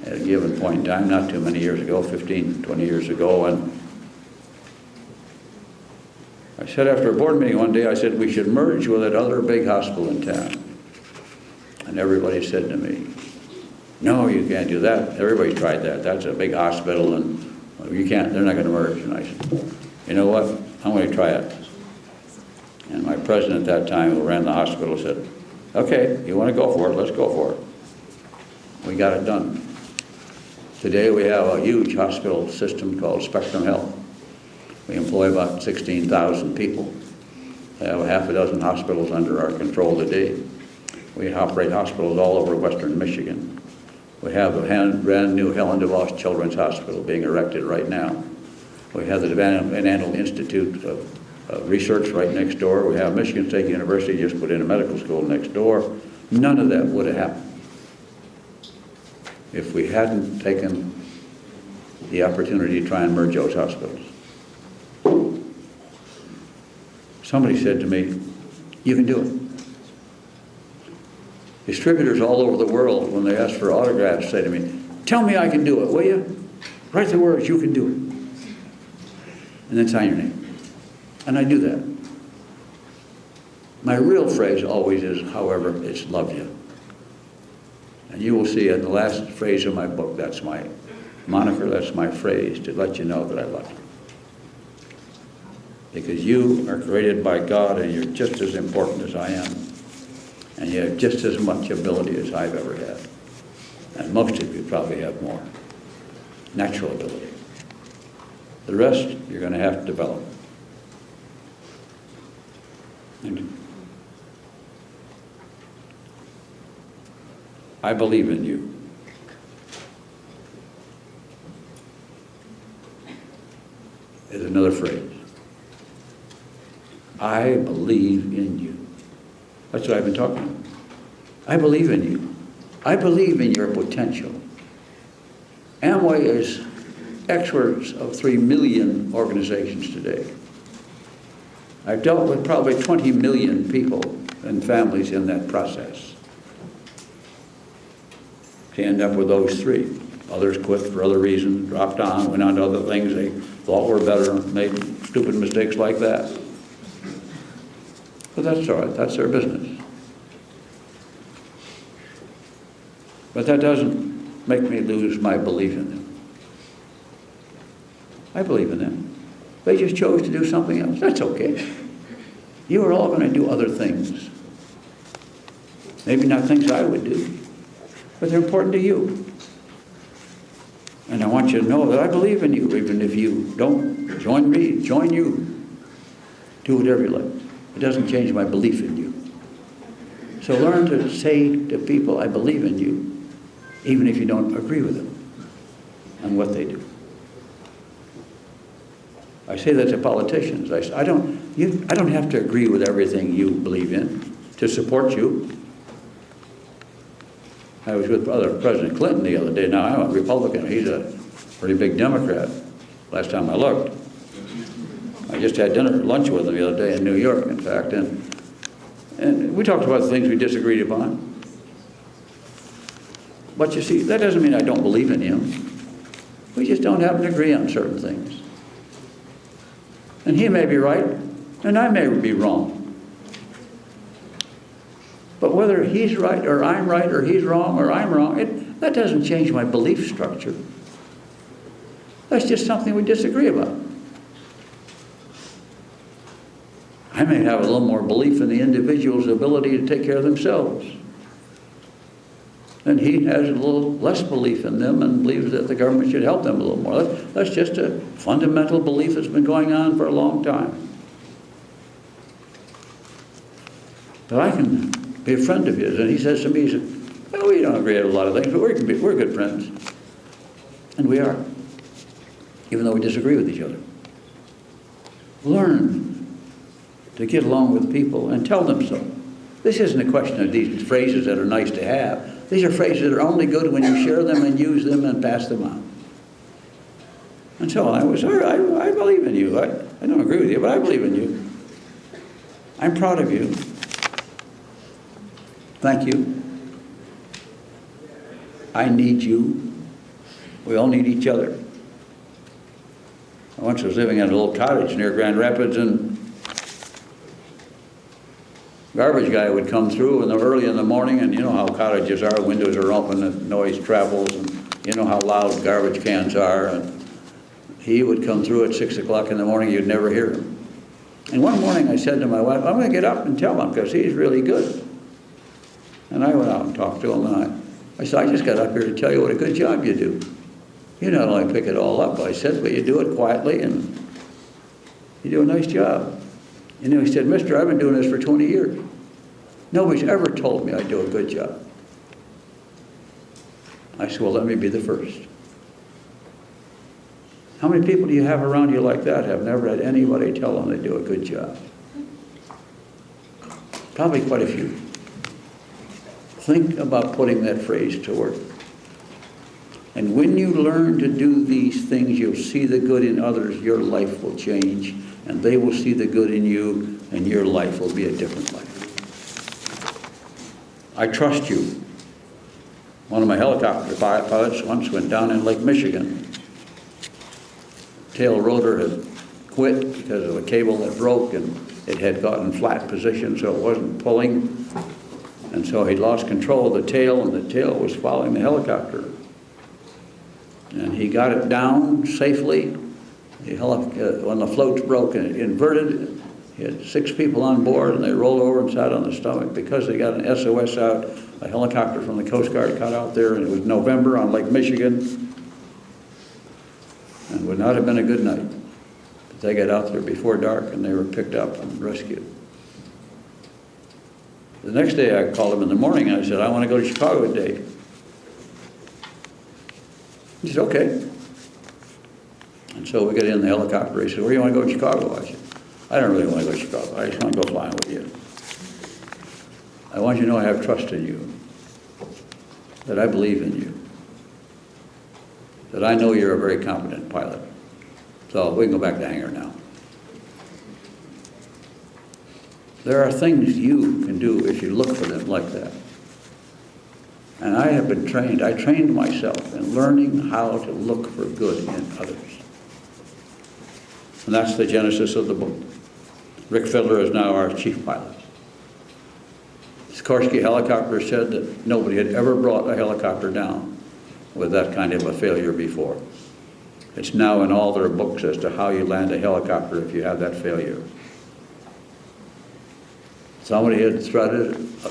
at a given point in time, not too many years ago, 15, 20 years ago, and I said after a board meeting one day, I said, we should merge with that other big hospital in town. And everybody said to me, no, you can't do that. Everybody tried that. That's a big hospital and you can't, they're not going to merge. And I said, you know what, I'm going to try it. And my president at that time, who ran the hospital, said, okay, you want to go for it, let's go for it. We got it done. Today we have a huge hospital system called Spectrum Health. We employ about 16,000 people. We have half a dozen hospitals under our control today. We operate hospitals all over western Michigan. We have a brand new Helen DeVos Children's Hospital being erected right now. We have the Van Andel Institute of uh, Research right next door. We have Michigan State University just put in a medical school next door. None of that would have happened if we hadn't taken the opportunity to try and merge those hospitals. Somebody said to me, you can do it. Distributors all over the world, when they ask for autographs, say to me, tell me I can do it, will you? Write the words, you can do it. And then sign your name. And I do that. My real phrase always is, however, it's love you. And you will see in the last phrase of my book, that's my moniker, that's my phrase, to let you know that I love you. Because you are created by God and you're just as important as I am. And you have just as much ability as I've ever had. And most of you probably have more. Natural ability. The rest, you're going to have to develop. And I believe in you. Is another phrase. I believe in you. That's what I've been talking about. I believe in you. I believe in your potential. Amway is experts of 3 million organizations today. I've dealt with probably 20 million people and families in that process to end up with those three. Others quit for other reasons, dropped on, went on to other things they thought were better, made stupid mistakes like that. But that's all right, that's their business. But that doesn't make me lose my belief in them. I believe in them. They just chose to do something else. That's okay. You are all going to do other things. Maybe not things I would do, but they're important to you. And I want you to know that I believe in you, even if you don't join me, join you. Do whatever you like. It doesn't change my belief in you. So learn to say to people, I believe in you, even if you don't agree with them on what they do. I say that to politicians. I, I, don't, you, I don't have to agree with everything you believe in to support you. I was with President Clinton the other day. Now, I'm a Republican. He's a pretty big Democrat, last time I looked. I just had dinner, lunch with him the other day in New York, in fact, and, and we talked about the things we disagreed upon. But you see, that doesn't mean I don't believe in him. We just don't happen to agree on certain things. And he may be right, and I may be wrong. But whether he's right or I'm right or he's wrong or I'm wrong, it, that doesn't change my belief structure. That's just something we disagree about. I may have a little more belief in the individual's ability to take care of themselves. And he has a little less belief in them and believes that the government should help them a little more. That's, just a fundamental belief that's been going on for a long time. But I can be a friend of his. And he says to me, he said, well, we don't agree on a lot of things, but we're, we're good friends. And we are, even though we disagree with each other. Learn to get along with people and tell them so. This isn't a question of these phrases that are nice to have. These are phrases that are only good when you share them and use them and pass them on. And so I was, I, I believe in you. I, I don't agree with you, but I believe in you. I'm proud of you. Thank you. I need you. We all need each other. I once was living in a little cottage near Grand Rapids and garbage guy would come through in the early in the morning and you know how cottages are, windows are open and noise travels and you know how loud garbage cans are and he would come through at six o'clock in the morning, you'd never hear him. And one morning I said to my wife, I'm going to get up and tell him because he's really good. And I went out and talked to him, and I, I said, I just got up here to tell you what a good job you do. You not only pick it all up, I said, but you do it quietly, and you do a nice job. And know, he said, mister, I've been doing this for 20 years. Nobody's ever told me I do a good job. I said, well, let me be the first. How many people do you have around you like that have never had anybody tell them they do a good job? Probably quite a few. Think about putting that phrase to work. And when you learn to do these things, you'll see the good in others, your life will change, and they will see the good in you, and your life will be a different life. I trust you. One of my helicopter pilots once went down in Lake Michigan. Tail rotor had quit because of a cable that broke, and it had gotten flat position, so it wasn't pulling. And so he lost control of the tail, and the tail was following the helicopter. And he got it down safely. The uh, when the floats broke and it inverted, he had six people on board, and they rolled over and sat on the stomach because they got an SOS out. A helicopter from the Coast Guard got out there, and it was November on Lake Michigan. And would not have been a good night. But they got out there before dark, and they were picked up and rescued. The next day I called him in the morning and I said, I want to go to Chicago today. He said, okay. And so we got in the helicopter. He said, where do you want to go to Chicago? I don't really want to go to Chicago. I just want to go flying with you. I want you to know I have trust in you, that I believe in you. that I know you're a very competent pilot. So we can go back to the hangar now. There are things you can do if you look for them like that. And I have been trained, I trained myself in learning how to look for good in others. And that's the genesis of the book. Rick Fiddler is now our chief pilot. Sikorsky Helicopter said that nobody had ever brought a helicopter down with that kind of a failure before. It's now in all their books as to how you land a helicopter if you have that failure. Somebody had threaded, a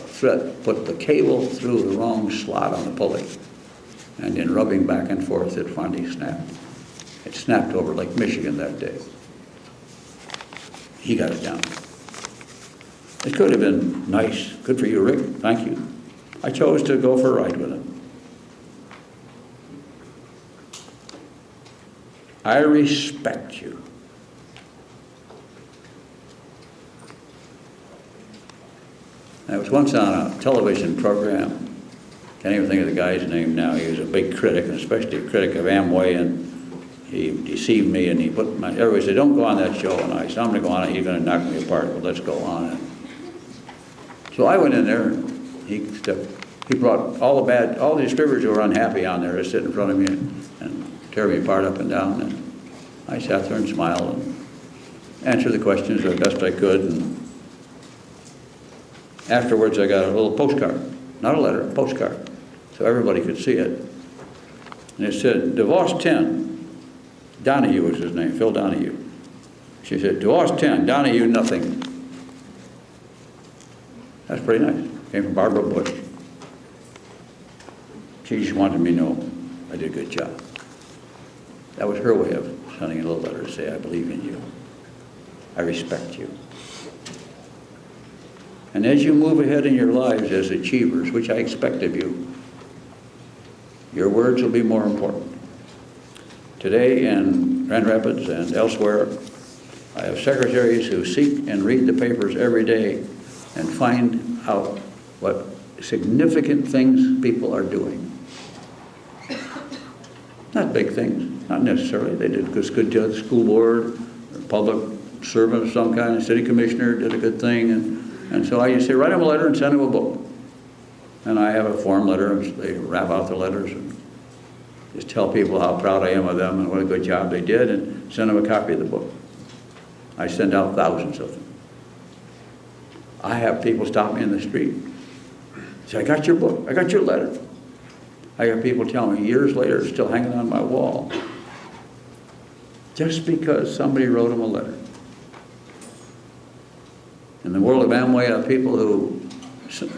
put the cable through the wrong slot on the pulley. And in rubbing back and forth, it finally snapped. It snapped over Lake Michigan that day. He got it down. It could have been nice. Good for you, Rick. Thank you. I chose to go for a ride with him. I respect you. I was once on a television program. Can't even think of the guy's name now. He was a big critic, and especially a critic of Amway, and he deceived me. And he put my everybody said, "Don't go on that show." And I said, "I'm going to go on it. Going to knock me apart, but let's go on it." So I went in there. And he stepped, he brought all the bad, all the distributors who were unhappy on there to sit in front of me and, and tear me apart up and down. And I sat there and smiled and answered the questions the best I could. And Afterwards, I got a little postcard, not a letter, a postcard, so everybody could see it. And it said, DeVos 10, Donahue was his name, Phil Donahue. She said, DeVos 10, Donahue nothing. That's pretty nice. Came from Barbara Bush. She just wanted me to know I did a good job. That was her way of sending a little letter to say, I believe in you. I respect you. And as you move ahead in your lives as achievers, which I expect of you, your words will be more important. Today in Grand Rapids and elsewhere, I have secretaries who seek and read the papers every day and find out what significant things people are doing. Not big things, not necessarily. They did a good job, the school board, public servant of some kind, city commissioner did a good thing, and and so I used to say, write them a letter and send them a book. And I have a form letter, and they wrap out the letters and just tell people how proud I am of them and what a good job they did and send them a copy of the book. I send out thousands of them. I have people stop me in the street. Say, I got your book, I got your letter. I have people tell me years later, still hanging on my wall. Just because somebody wrote them a letter. In the world of Amway, have people who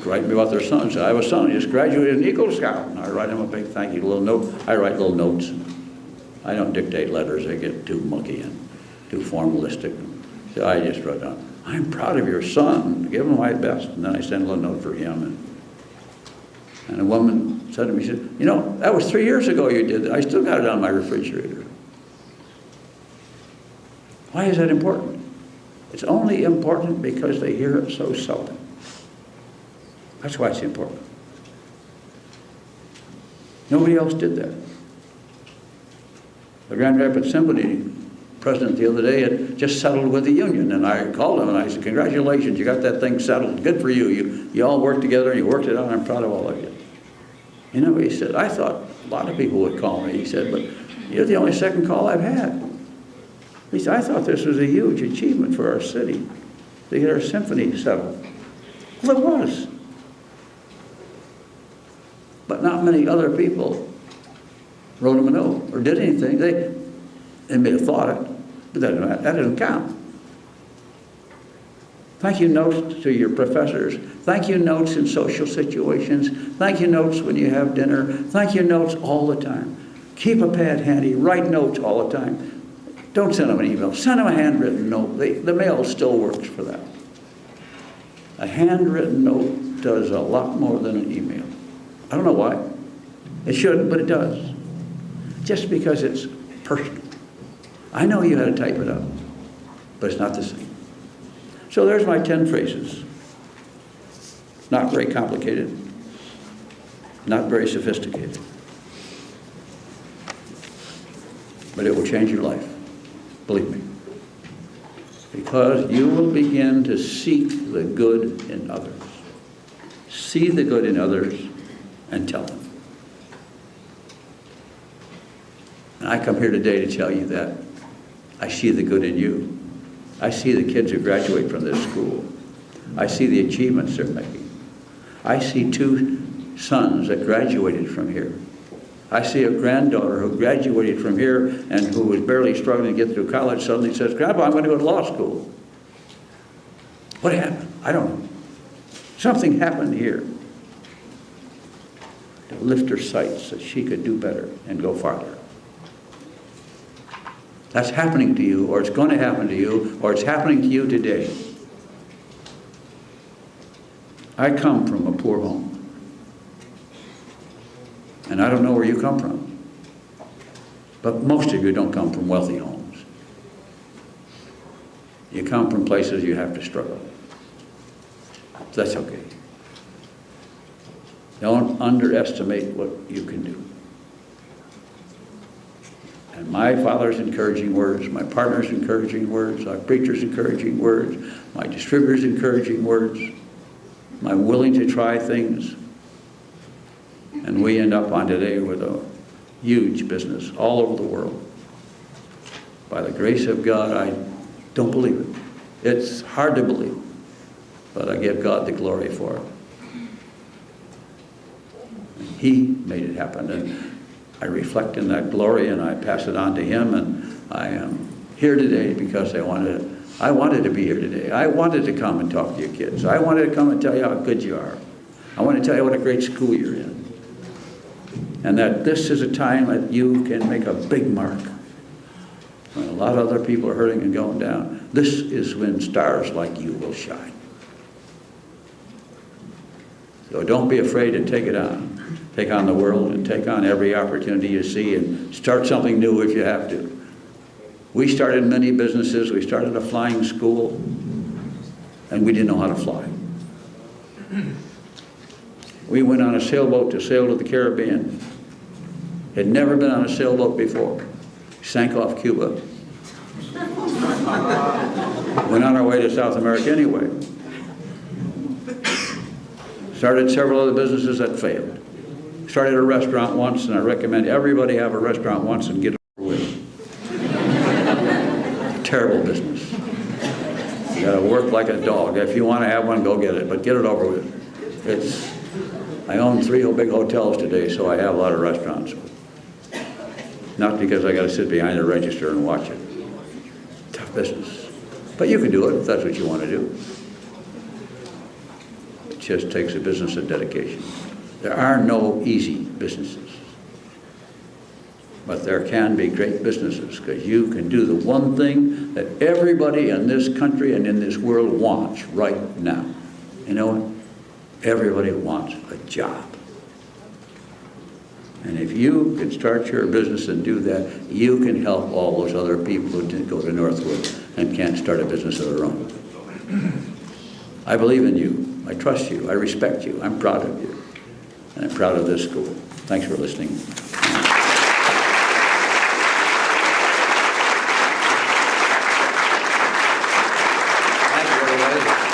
write me about their sons. I have a son, he just graduated in Eagle Scout. And I write him a big thank you, little note. I write little notes. I don't dictate letters. They get too mucky and too formalistic. So I just wrote down, I'm proud of your son. Give him my best. And then I send a little note for him. And, and a woman said to me, she said, you know, that was three years ago you did that. I still got it on my refrigerator. Why is that important? It's only important because they hear it so seldom. That's why it's important. Nobody else did that. The Grand Rapids Symphony president the other day had just settled with the union, and I called him and I said, congratulations, you got that thing settled. Good for you. You, you all worked together and you worked it out. I'm proud of all of you. You know, he said, I thought a lot of people would call me. He said, but you're the only second call I've had. He said, I thought this was a huge achievement for our city to get our symphony settled. Well, it was. But not many other people wrote him a note or did anything. They, they may have thought it, but that, that doesn't count. Thank you notes to your professors. Thank you notes in social situations. Thank you notes when you have dinner. Thank you notes all the time. Keep a pad handy. Write notes all the time. Don't send them an email. Send them a handwritten note. They, the mail still works for that. A handwritten note does a lot more than an email. I don't know why. It shouldn't, but it does. Just because it's personal. I know you had to type it up, but it's not the same. So there's my 10 phrases. Not very complicated, not very sophisticated. but it will change your life. Believe me. Because you will begin to seek the good in others. See the good in others and tell them. And I come here today to tell you that I see the good in you. I see the kids who graduate from this school. I see the achievements they're making. I see two sons that graduated from here. I see a granddaughter who graduated from here and who was barely struggling to get through college suddenly says, Grandpa, I'm going to go to law school. What happened? I don't know. Something happened here lift her sights that she could do better and go farther. That's happening to you, or it's going to happen to you, or it's happening to you today. I come from a poor home. And I don't know where you come from. But most of you don't come from wealthy homes. You come from places you have to struggle. That's okay. Don't underestimate what you can do. And my father's encouraging words, my partner's encouraging words, our preacher's encouraging words, my distributor's encouraging words, my willing to try things. And we end up on today with a huge business all over the world. By the grace of God, I don't believe it. It's hard to believe, but I give God the glory for it. He made it happen, and I reflect in that glory, and I pass it on to Him, and I am here today because I wanted, I wanted to be here today. I wanted to come and talk to you kids. I wanted to come and tell you how good you are. I want to tell you what a great school you're in. And that this is a time that you can make a big mark. When a lot of other people are hurting and going down, this is when stars like you will shine. So don't be afraid to take it on. Take on the world and take on every opportunity you see and start something new if you have to. We started many businesses. We started a flying school and we didn't know how to fly. We went on a sailboat to sail to the Caribbean. Had never been on a sailboat before. Sank off Cuba. Went on our way to South America anyway. Started several other businesses that failed. Started a restaurant once, and I recommend everybody have a restaurant once and get it over with. Terrible business. You gotta work like a dog. If you wanna have one, go get it, but get it over with. It's, I own three big hotels today, so I have a lot of restaurants. Not because I gotta sit behind a register and watch it. Tough business. But you can do it if that's what you wanna do. It just takes a business of dedication. There are no easy businesses. But there can be great businesses because you can do the one thing that everybody in this country and in this world wants right now. You know what? Everybody wants a job. And if you can start your business and do that, you can help all those other people who didn't go to Northwood and can't start a business of their own. I believe in you. I trust you. I respect you. I'm proud of you. And I'm proud of this school. Thanks for listening. Thank you, everybody.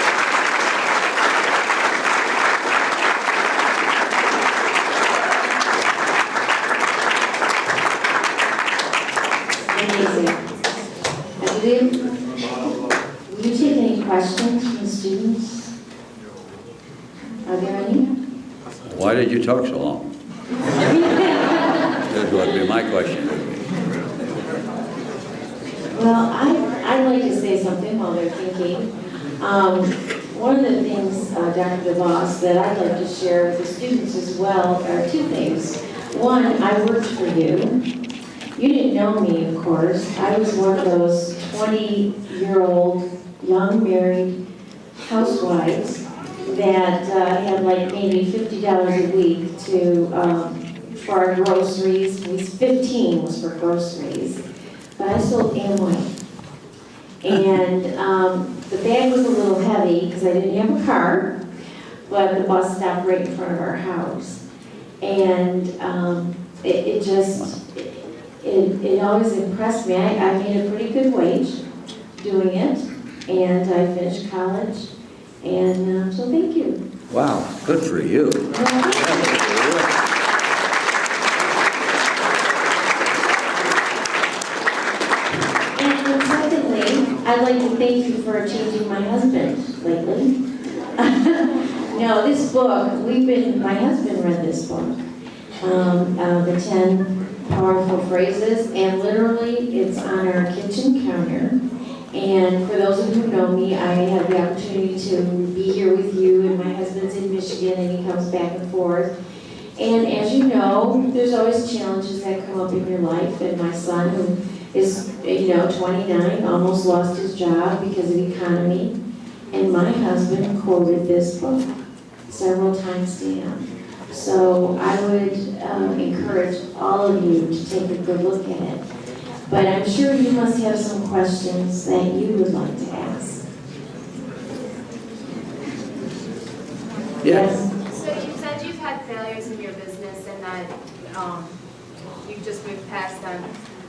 Amazing. And Will will you take any questions from the students? Are there any? Why did you talk so long? That would be my question. Well, I, I'd like to say something while they're thinking. Um, One of the things, uh, Dr. DeVos, that I'd like to share with the students as well are two things. One, I worked for you. You didn't know me, of course. I was one of those 20-year-old, young married housewives that uh, had like maybe $50 a week to, um, for our groceries. It was 15 was for groceries. But I sold Amway. And um, the bag was a little heavy because I didn't have a car, but the bus stopped right in front of our house. And um, it, it just, it, it always impressed me. I, I made a pretty good wage doing it, and I finished college, and uh, so thank you. Wow, good for you. And secondly, I'd like to thank you for changing my husband lately. No, this book, we've been, my husband read this book, um, uh, the 10 powerful phrases, and literally, it's on our kitchen counter. And for those of you who know me, I have the opportunity to be here with you, and my husband's in Michigan, and he comes back and forth. And as you know, there's always challenges that come up in your life, and my son, who is, you know, 29, almost lost his job because of the economy. And my husband quoted this book several times to him. So I would um, encourage all of you to take a good look at it. But I'm sure you must have some questions that you would like to ask. Yes, So you said you've had failures in your business and that um, you've just moved past them.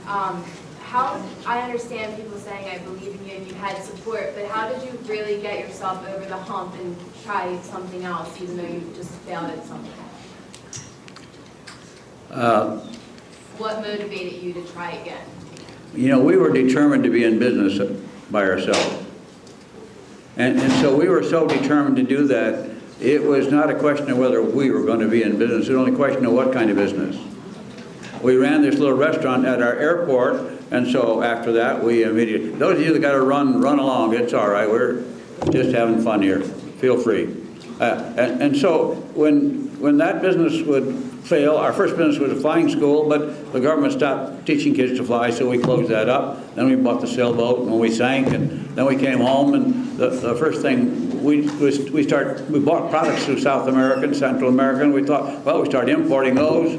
Um, How, I understand people saying, I believe in you and you had support, but how did you really get yourself over the hump and try something else even though you just failed at something? Uh, What motivated you to try again? You know, we were determined to be in business by ourselves. And, and so we were so determined to do that, it was not a question of whether we were going to be in business, it was only a question of what kind of business. We ran this little restaurant at our airport, and so after that, we immediately, those of you that got to run, run along, it's all right, we're just having fun here, feel free. Uh, And, and so when, when that business would fail, our first business was a flying school, but the government stopped teaching kids to fly, so we closed that up. Then we bought the sailboat, and we sank, and then we came home, and the, the first thing we, we start, we bought products through South America and Central America, and we thought, well, we started importing those,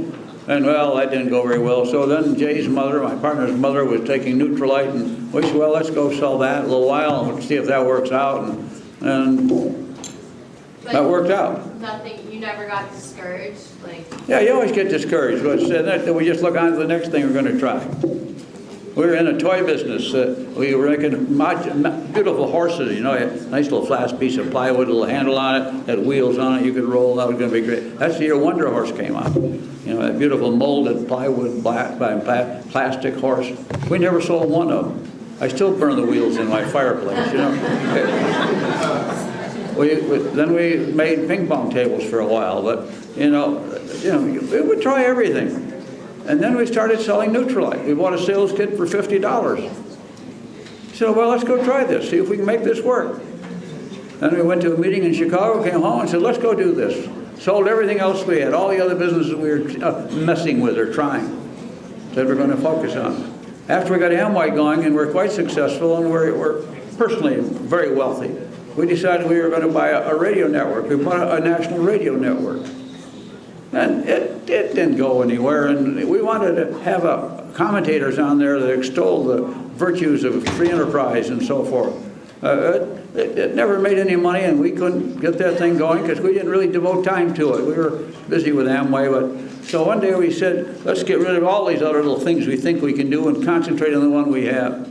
and well, that didn't go very well. So then Jay's mother, my partner's mother, was taking Nutrilite and we said, well, let's go sell that a little while and see if that works out. And, and But that worked out. Nothing, you never got discouraged, like, Yeah, you always get discouraged, but that- we just look on to the next thing we're going to try. We were in a toy business. uh, We were making beautiful horses, you know, a nice little flat piece of plywood, a little handle on it, had wheels on it, you could roll, that was going to be great. That's the year Wonder Horse came out. You know, that beautiful molded plywood, black, plastic horse. We never sold one of them. I still burn the wheels in my fireplace, you know. We, we- then we made ping pong tables for a while, but, you know, you know, we would try everything. And then we started selling Nutrilite. We bought a sales kit for fifty dollars. Said, well, let's go try this, see if we can make this work. Then we went to a meeting in Chicago, came home and said, let's go do this. Sold everything else we had, all the other businesses we were uh, messing with or trying. Said we're going to focus on. After we got Amway going and we're quite successful and we're, we're personally very wealthy, we decided we were going to buy a, a radio network. We bought a, a national radio network. And it, it didn't go anywhere, and we wanted to have a, commentators on there that extol the virtues of free enterprise and so forth. Uh, it, it never made any money, and we couldn't get that thing going because we didn't really devote time to it. We were busy with Amway, but so one day we said, let's get rid of all these other little things we think we can do and concentrate on the one we have.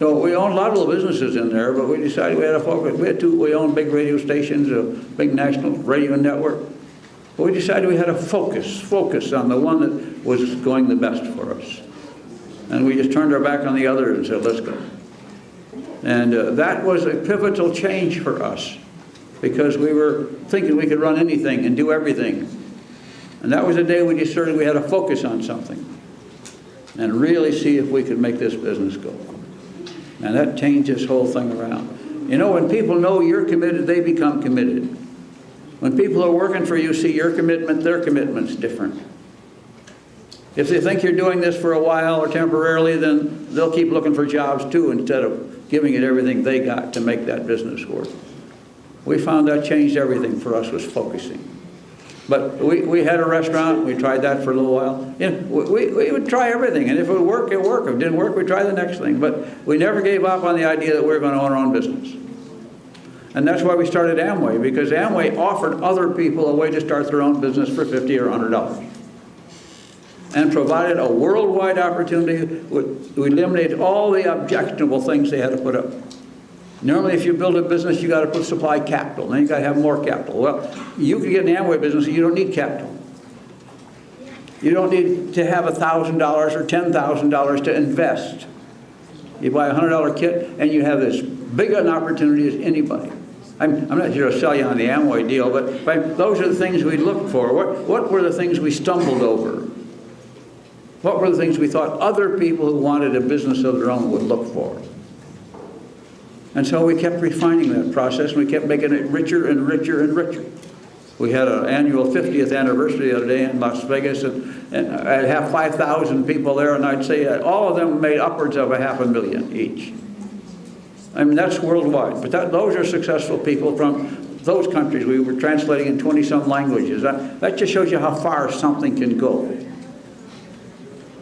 So we own a lot of little businesses in there, but we decided we had to focus. We had two, we own big radio stations, a big national radio network. But we decided we had to focus, focus on the one that was going the best for us. And we just turned our back on the others and said, let's go. And uh, that was a pivotal change for us because we were thinking we could run anything and do everything. And that was the day we decided we had to focus on something and really see if we could make this business go. And that changed this whole thing around. You know, when people know you're committed, they become committed. When people are working for you, see your commitment, their commitment's different. If they think you're doing this for a while or temporarily, then they'll keep looking for jobs too instead of giving it everything they got to make that business work. We found that changed everything for us was focusing. But we, we had a restaurant, we tried that for a little while. You know, we, we would try everything, and if it would work, it worked. If it didn't work, we'd try the next thing. But we never gave up on the idea that we were going to own our own business. And that's why we started Amway, because Amway offered other people a way to start their own business for 50 or $100. and provided a worldwide opportunity. We eliminated all the objectionable things they had to put up. Normally, if you build a business, you got to put supply capital, then you got to have more capital. Well, you can get an Amway business, and you don't need capital. You don't need to have $1,000 or $10,000 to invest. You buy a $100 kit, and you have as big an opportunity as anybody. I'm, I'm not here to sell you on the Amway deal, but, but those are the things we looked for. What, what were the things we stumbled over? What were the things we thought other people who wanted a business of their own would look for? And so we kept refining that process, and we kept making it richer and richer and richer. We had an annual 50th anniversary the other day in Las Vegas, and, and I'd have 5,000 people there, and I'd say all of them made upwards of a half a million each. I mean, that's worldwide, but that, those are successful people from those countries. We were translating in 20-some languages. That, that just shows you how far something can go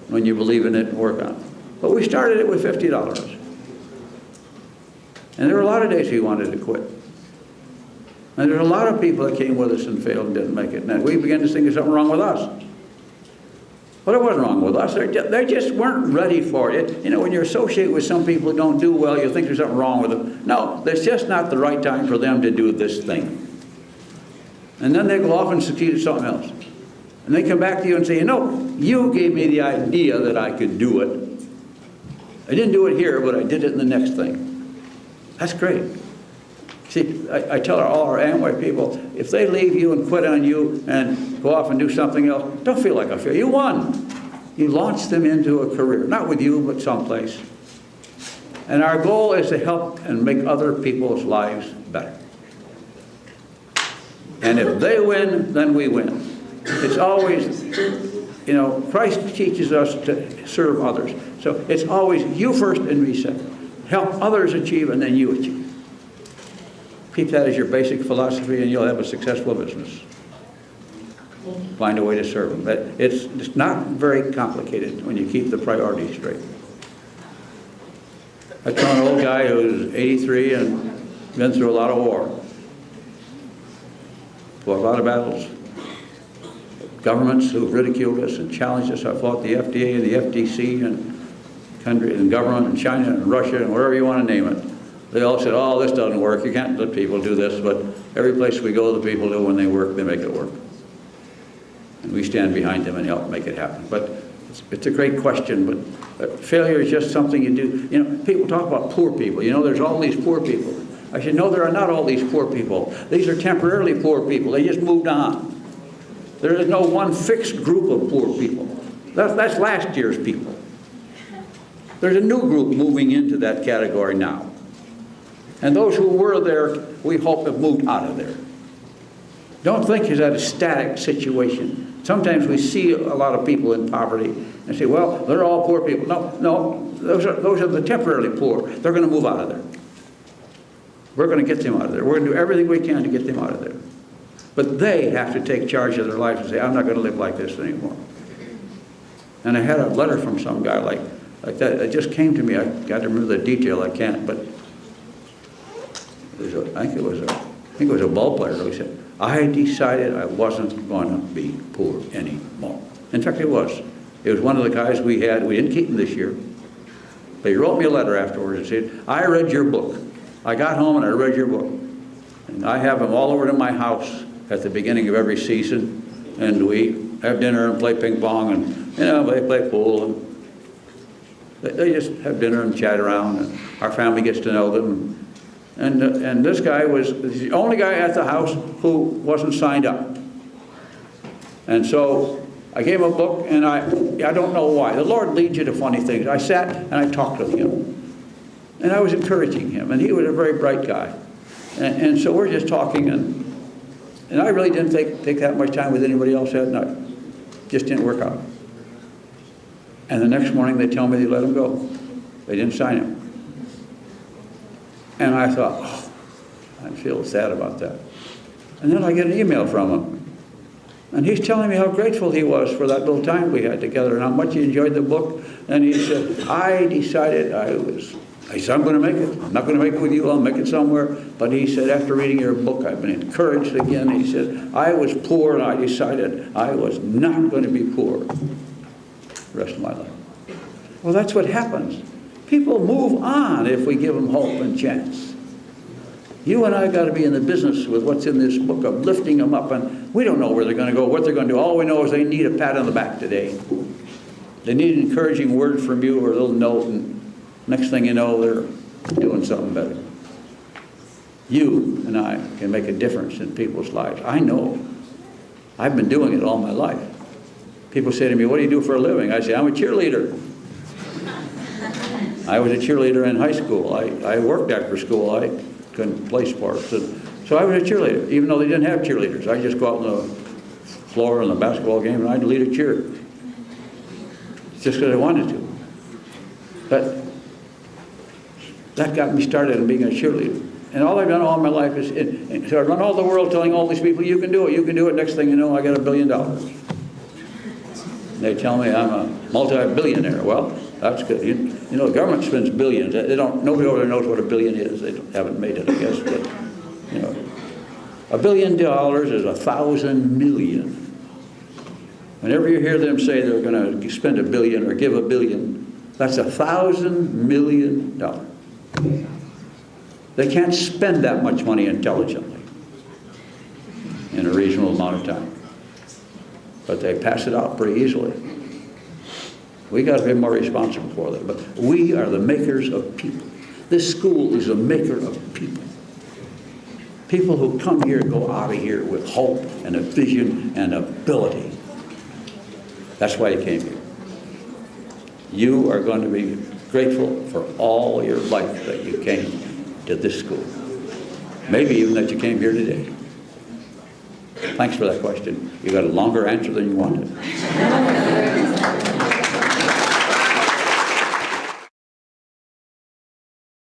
when you believe in it and work on it. But we started it with $50. And there were a lot of days we wanted to quit. And there were a lot of people that came with us and failed and didn't make it. And we began to think there's something wrong with us. But it wasn't wrong with us. They just, weren't ready for it. You know, when you're associated with some people who don't do well, you think there's something wrong with them. No, it's just not the right time for them to do this thing. And then they go off and succeed at something else. And they come back to you and say, you know, you gave me the idea that I could do it. I didn't do it here, but I did it in the next thing. That's great. See, I, I tell all our Amway people, if they leave you and quit on you and go off and do something else, don't feel like a failure. You won. You launched them into a career, not with you, but someplace. And our goal is to help and make other people's lives better. And if they win, then we win. It's always, you know, Christ teaches us to serve others. So it's always you first and me second. Help others achieve and then you achieve. Keep that as your basic philosophy and you'll have a successful business. Find a way to serve them. But it's, it's not very complicated when you keep the priorities straight. I saw an old guy who's 83 and been through a lot of war. Fought a lot of battles. Governments who've ridiculed us and challenged us. I fought the FDA and the FTC and country and government and China and Russia and wherever you want to name it. They all said, oh, this doesn't work. You can't let people do this. But every place we go, the people do when they work, they make it work. And we stand behind them and help make it happen. But it's, it's a great question, but uh, failure is just something you do. You know, people talk about poor people. You know, there's all these poor people. I said, no, there are not all these poor people. These are temporarily poor people. They just moved on. There is no one fixed group of poor people. That's, that's last year's people. There's a new group moving into that category now. And those who were there, we hope have moved out of there. Don't think it's at a static situation. Sometimes we see a lot of people in poverty and say, well, they're all poor people. No, no, those are, those are the temporarily poor. They're going to move out of there. We're going to get them out of there. We're going to do everything we can to get them out of there. But they have to take charge of their lives and say, I'm not going to live like this anymore. And I had a letter from some guy like, like that. It just came to me. I got to remember the detail. I can't. But was a, I think it was a, I think it was a ball player who said, I decided I wasn't going to be poor anymore. In fact, it was. It was one of the guys we had. We didn't keep him this year. But he wrote me a letter afterwards and said, I read your book. I got home and I read your book. And I have them all over in my house at the beginning of every season. And we have dinner and play ping pong and, you know, they play pool. And they, they just have dinner and chat around. And our family gets to know them. And, uh, and this guy was the only guy at the house who wasn't signed up. And so I gave him a book, and I, I don't know why. The Lord leads you to funny things. I sat and I talked with him. And I was encouraging him, and he was a very bright guy. And, and so we're just talking, and, and I really didn't take, take that much time with anybody else that night. Just didn't work out. And the next morning they tell me they let him go. They didn't sign him. And I thought, oh, I feel sad about that. And then I get an email from him. And he's telling me how grateful he was for that little time we had together and how much he enjoyed the book. And he said, I decided I was, I said, I'm going to make it. I'm not going to make it with you. I'll make it somewhere. But he said, after reading your book, I've been encouraged again. He said, I was poor and I decided I was not going to be poor. the rest of my life. Well, that's what happens. People move on if we give them hope and chance. You and I got to be in the business with what's in this book of lifting them up, and we don't know where they're going to go, what they're going to do. All we know is they need a pat on the back today. They need an encouraging word from you or a little note, and next thing you know, they're doing something better. You and I can make a difference in people's lives. I know. I've been doing it all my life. People say to me, what do you do for a living? I say, I'm a cheerleader. I was a cheerleader in high school. I, I worked after school. I couldn't play sports. And so I was a cheerleader, even though they didn't have cheerleaders. I'd just go out on the floor in the basketball game and I'd lead a cheer. Just because I wanted to. But that got me started in being a cheerleader. And all I've done all my life is, and- and so I run all the world telling all these people, you can do it, you can do it. Next thing you know, I got a billion dollars. They tell me I'm a multi-billionaire. Well, that's good. You, you know, the government spends billions. They don't, nobody over there knows what a billion is. They haven't made it, I guess, but, you know. A billion dollars is a thousand million. Whenever you hear them say they're going to spend a billion or give a billion, that's a thousand million dollars. They can't spend that much money intelligently in a reasonable amount of time. But they pass it out pretty easily. We got to be more responsible for them. But we are the makers of people. This school is a maker of people. People who come here go out of here with hope and a vision and ability. That's why you came here. You are going to be grateful for all your life that you came to this school. Maybe even that you came here today. Thanks for that question. You got a longer answer than you wanted.